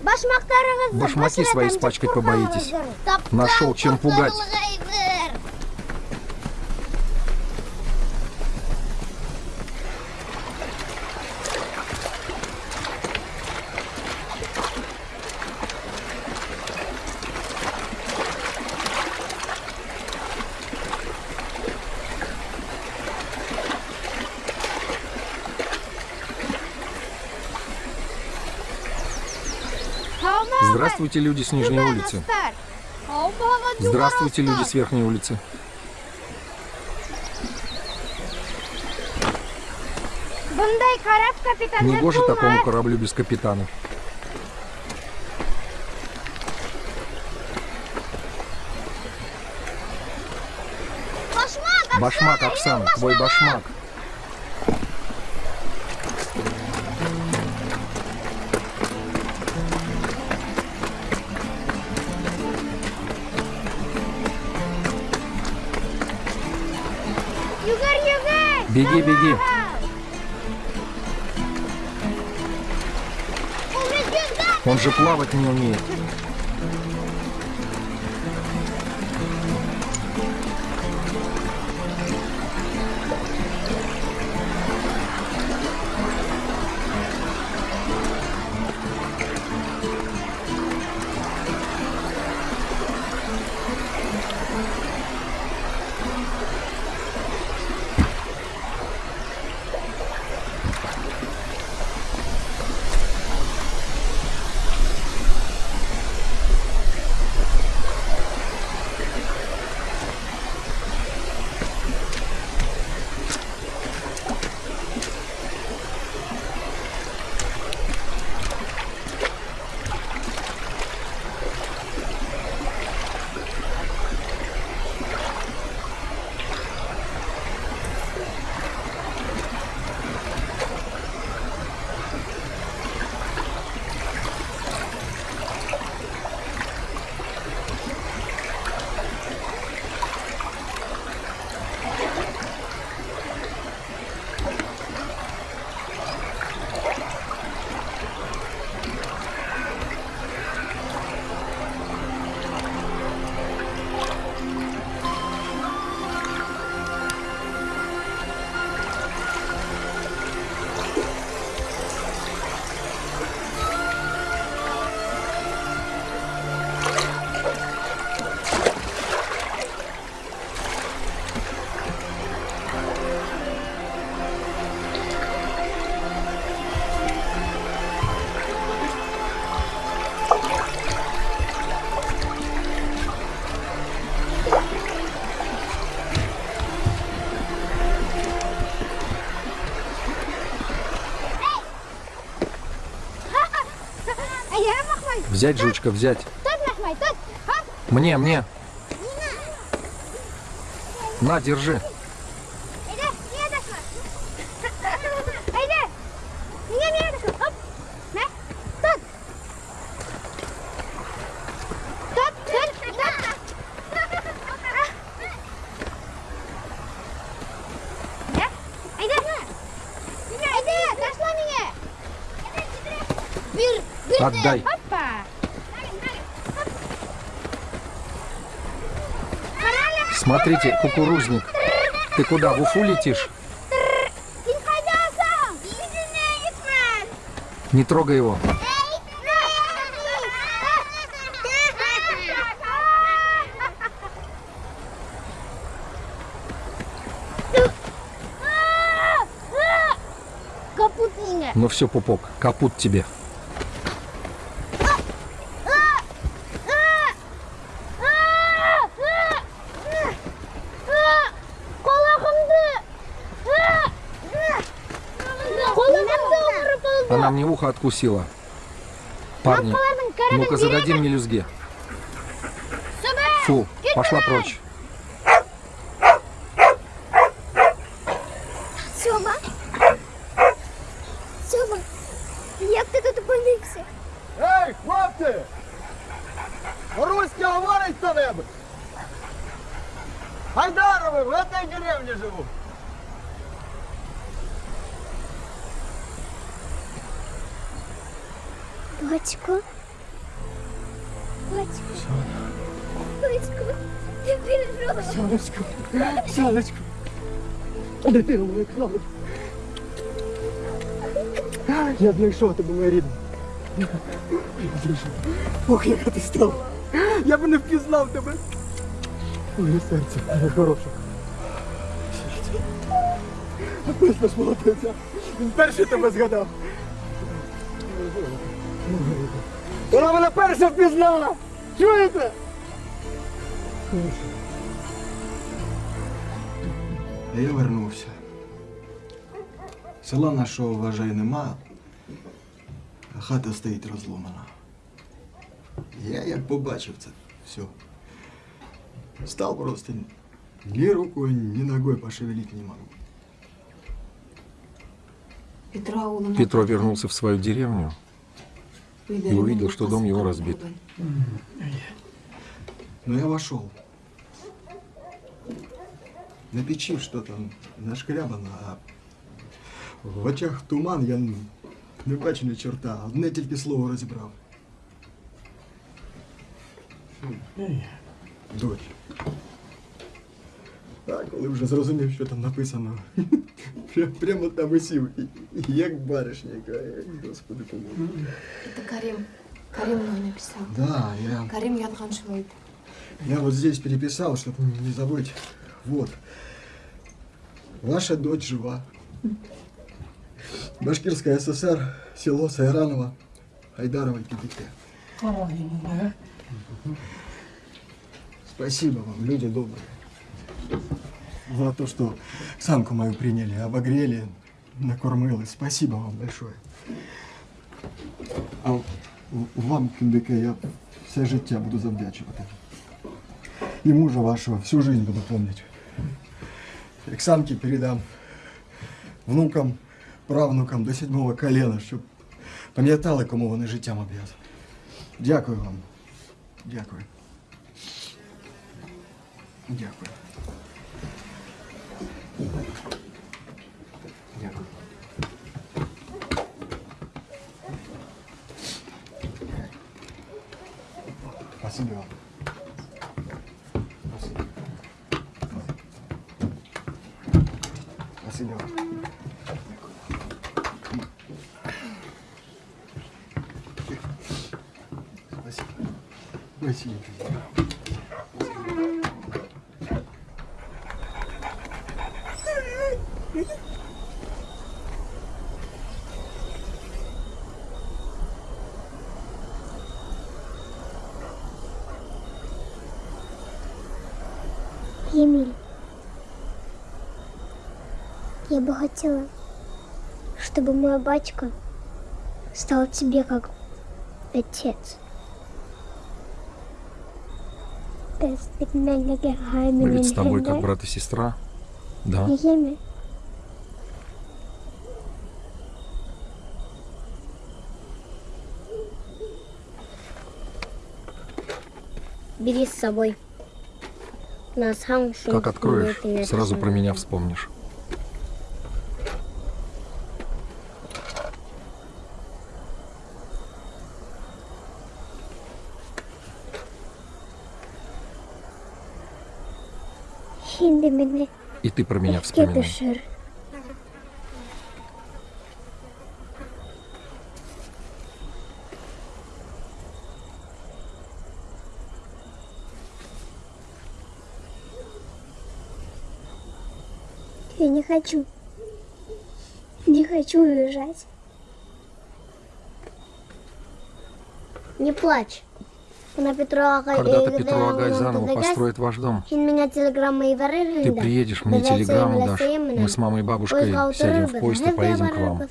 Башмаки свои испачкать побоитесь. Нашел, чем пугать. Здравствуйте, люди с Нижней улицы. Здравствуйте, люди с Верхней улицы. Kapitan Негоже такому кораблю без капитана. Башмак, Башмак, Оксана, твой башмак. Беги, беги. Он же плавать не умеет. Взять, жучка, взять. Мне, мне. На, держи. Иди, не дошла. Иди. Не, не дошла. Оп. На. Тут. Тут, тут, тут. Да? Иди. Иди, дошла меня. Бир, бир. Отдай. Опа. Смотрите, кукурузник. Ты куда, в Уфу летишь? Не трогай его. Ну все, пупок, капут тебе. Откусила. Парни, ну-ка зададим мелюзге. Фу, пошла прочь. Сьома. Сьома. Як ти тут опинився? Ей, хлопці! Руське говорить хто-небудь! Хайдаровы, в этой деревне живу. Батько. Батько. Батько. Ти прийшов. Сонечко, сонечко. Дитина моя кнопка. Я знайшов тебе, моя рідна. Я знайшов. Ох, яка ти стала. Я б не впізнав тебе. Моє серце, моє хороше. Ось наш молодиця. Він перший тебе згадав. Вона мене перша впізнала! Чуєте? Я вернувся. Села нашого, вважай, нема, а хата стоїть розломана. Я як побачив це все. Став просто ні рукою, ні ногою пошевелить не можу. Петро вернулся в свою деревню и увидел, что дом его разбит. Но я вошел. На печи что-то нашкрябано, а в очах туман, я не бачу ні чорта, одне тільки слово розібрав. Дочь. А коли вже зрозумів, що там написано, пря- прямо там і сів, і- і як баришня, яка, господи помилуй. Это Карим. Карим мне написал. Да, я... Карим Янханшвейд. Я вот здесь переписал, чтобы не забыть. Вот. Ваша дочь жива. Башкирская ССР, село Сайраново, Айдарова КДТ. Спасибо вам, люди добрые. За то, что самку мою приняли, обогрели, накормили. Спасибо вам большое. А вам, КДК, я все життя буду завдячувати. И мужа вашего всю жизнь буду помнить. Оксанке передам внукам, правнукам до седьмого колена, щоб пам'ятали, кому вони життям обв'язані. Дякую вам. Дякую. Дякую. Дякую. Спасибо вам. Спасибо вам. Спасибо. Спасибо. Емель, я бы хотела, чтобы мой батька стал тебе как отец. Ведь с тобой как брат и сестра. Да? Бери с собой. Как откроешь, сразу про меня вспомнишь. И ты про меня вспоминай. Я не хочу. Не хочу уезжать. Не плачь. Когда-то Петрова заново построит ваш дом. Ты приедешь, мне телеграмму дашь. Мы с мамой и бабушкой сядем в поезд и поедем к вам.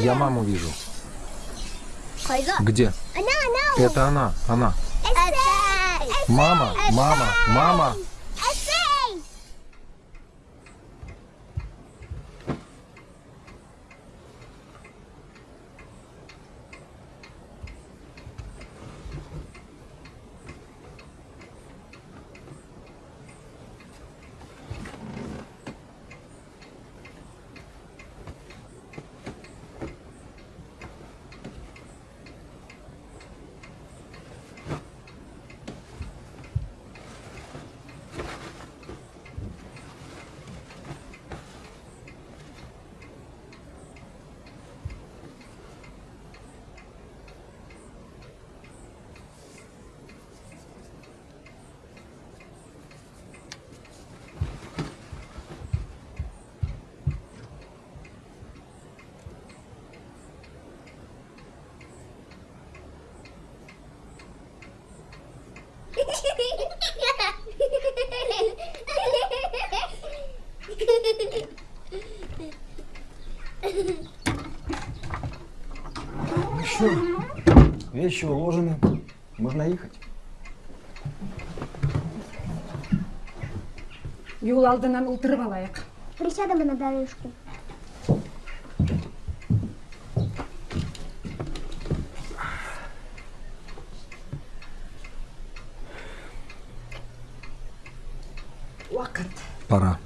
Я маму вижу. Где? Это она, она. Мама, мама, мама. Вещи уложены, можно ехать. Юл алдынан ултырып алайык. Присядем на дорожку. Вакыт. Пора.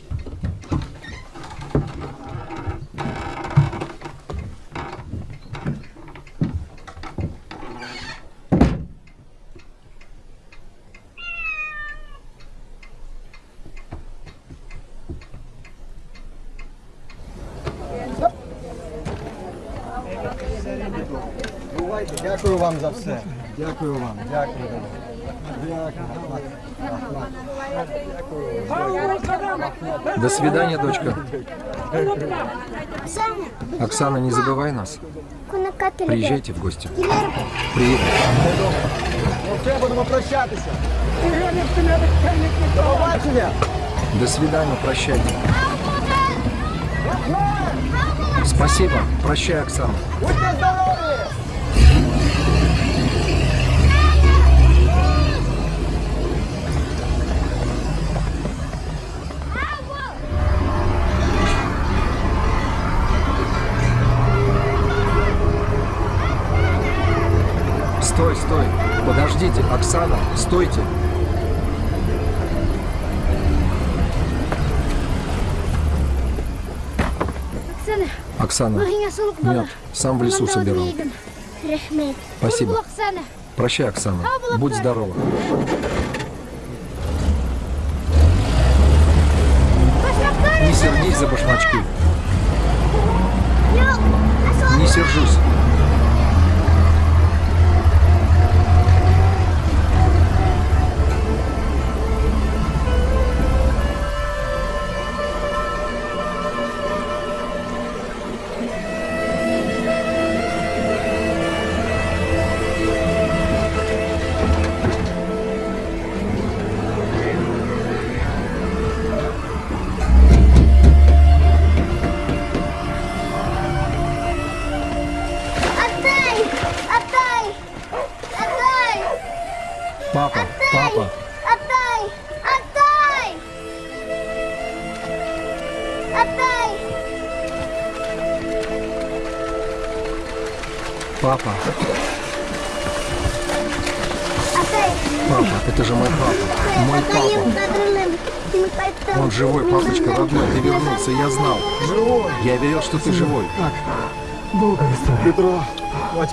Бувайте, дякую вам за все. Дякую вам, дякую. Дякую. До свидания, дочка. Оксана, не забывай нас. Приезжайте в гости. Приедем. Ну все, будемо прощатися. До побачення. До свидания, прощайте. Спасибо. Прощай, Оксана. Стой, стой. Оксана, стойте. Оксана, нет, сам в лесу собирал. Спасибо. Прощай, Оксана. Будь здорова. Не сердись за башмачки. Не сержусь.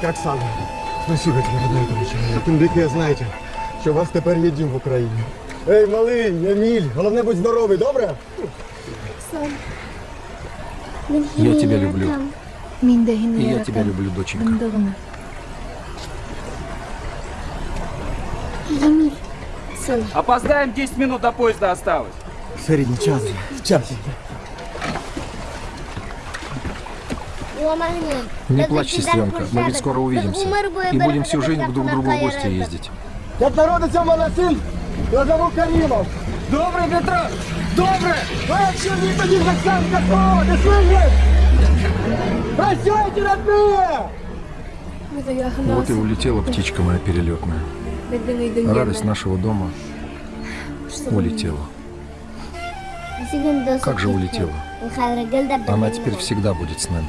батька Оксана, спасибо тебе, родной дочі. Тим більше знаєте, що у вас тепер є дім в Україні. Ей, малий, Еміль, головне будь здоровий, добре? Я тебя люблю. Мин да И һине я тебя люблю, доченька. Бында гына. Емель, сын. Опоздаем 10 минут до поезда осталось. Ферідні, час. Час. Не плачь, сестренка, мы ведь скоро увидимся. И будем всю жизнь друг к другу в гости ездить. Як народиться в мене син, я зову Карімов. Добре, Петро, добре! А що ні тоді в Оксанка слово, ти слышиш? Прощайте, родные! Вот и улетела птичка моя перелетная. Радость нашего дома улетела. Как же улетела? Она теперь всегда будет с нами.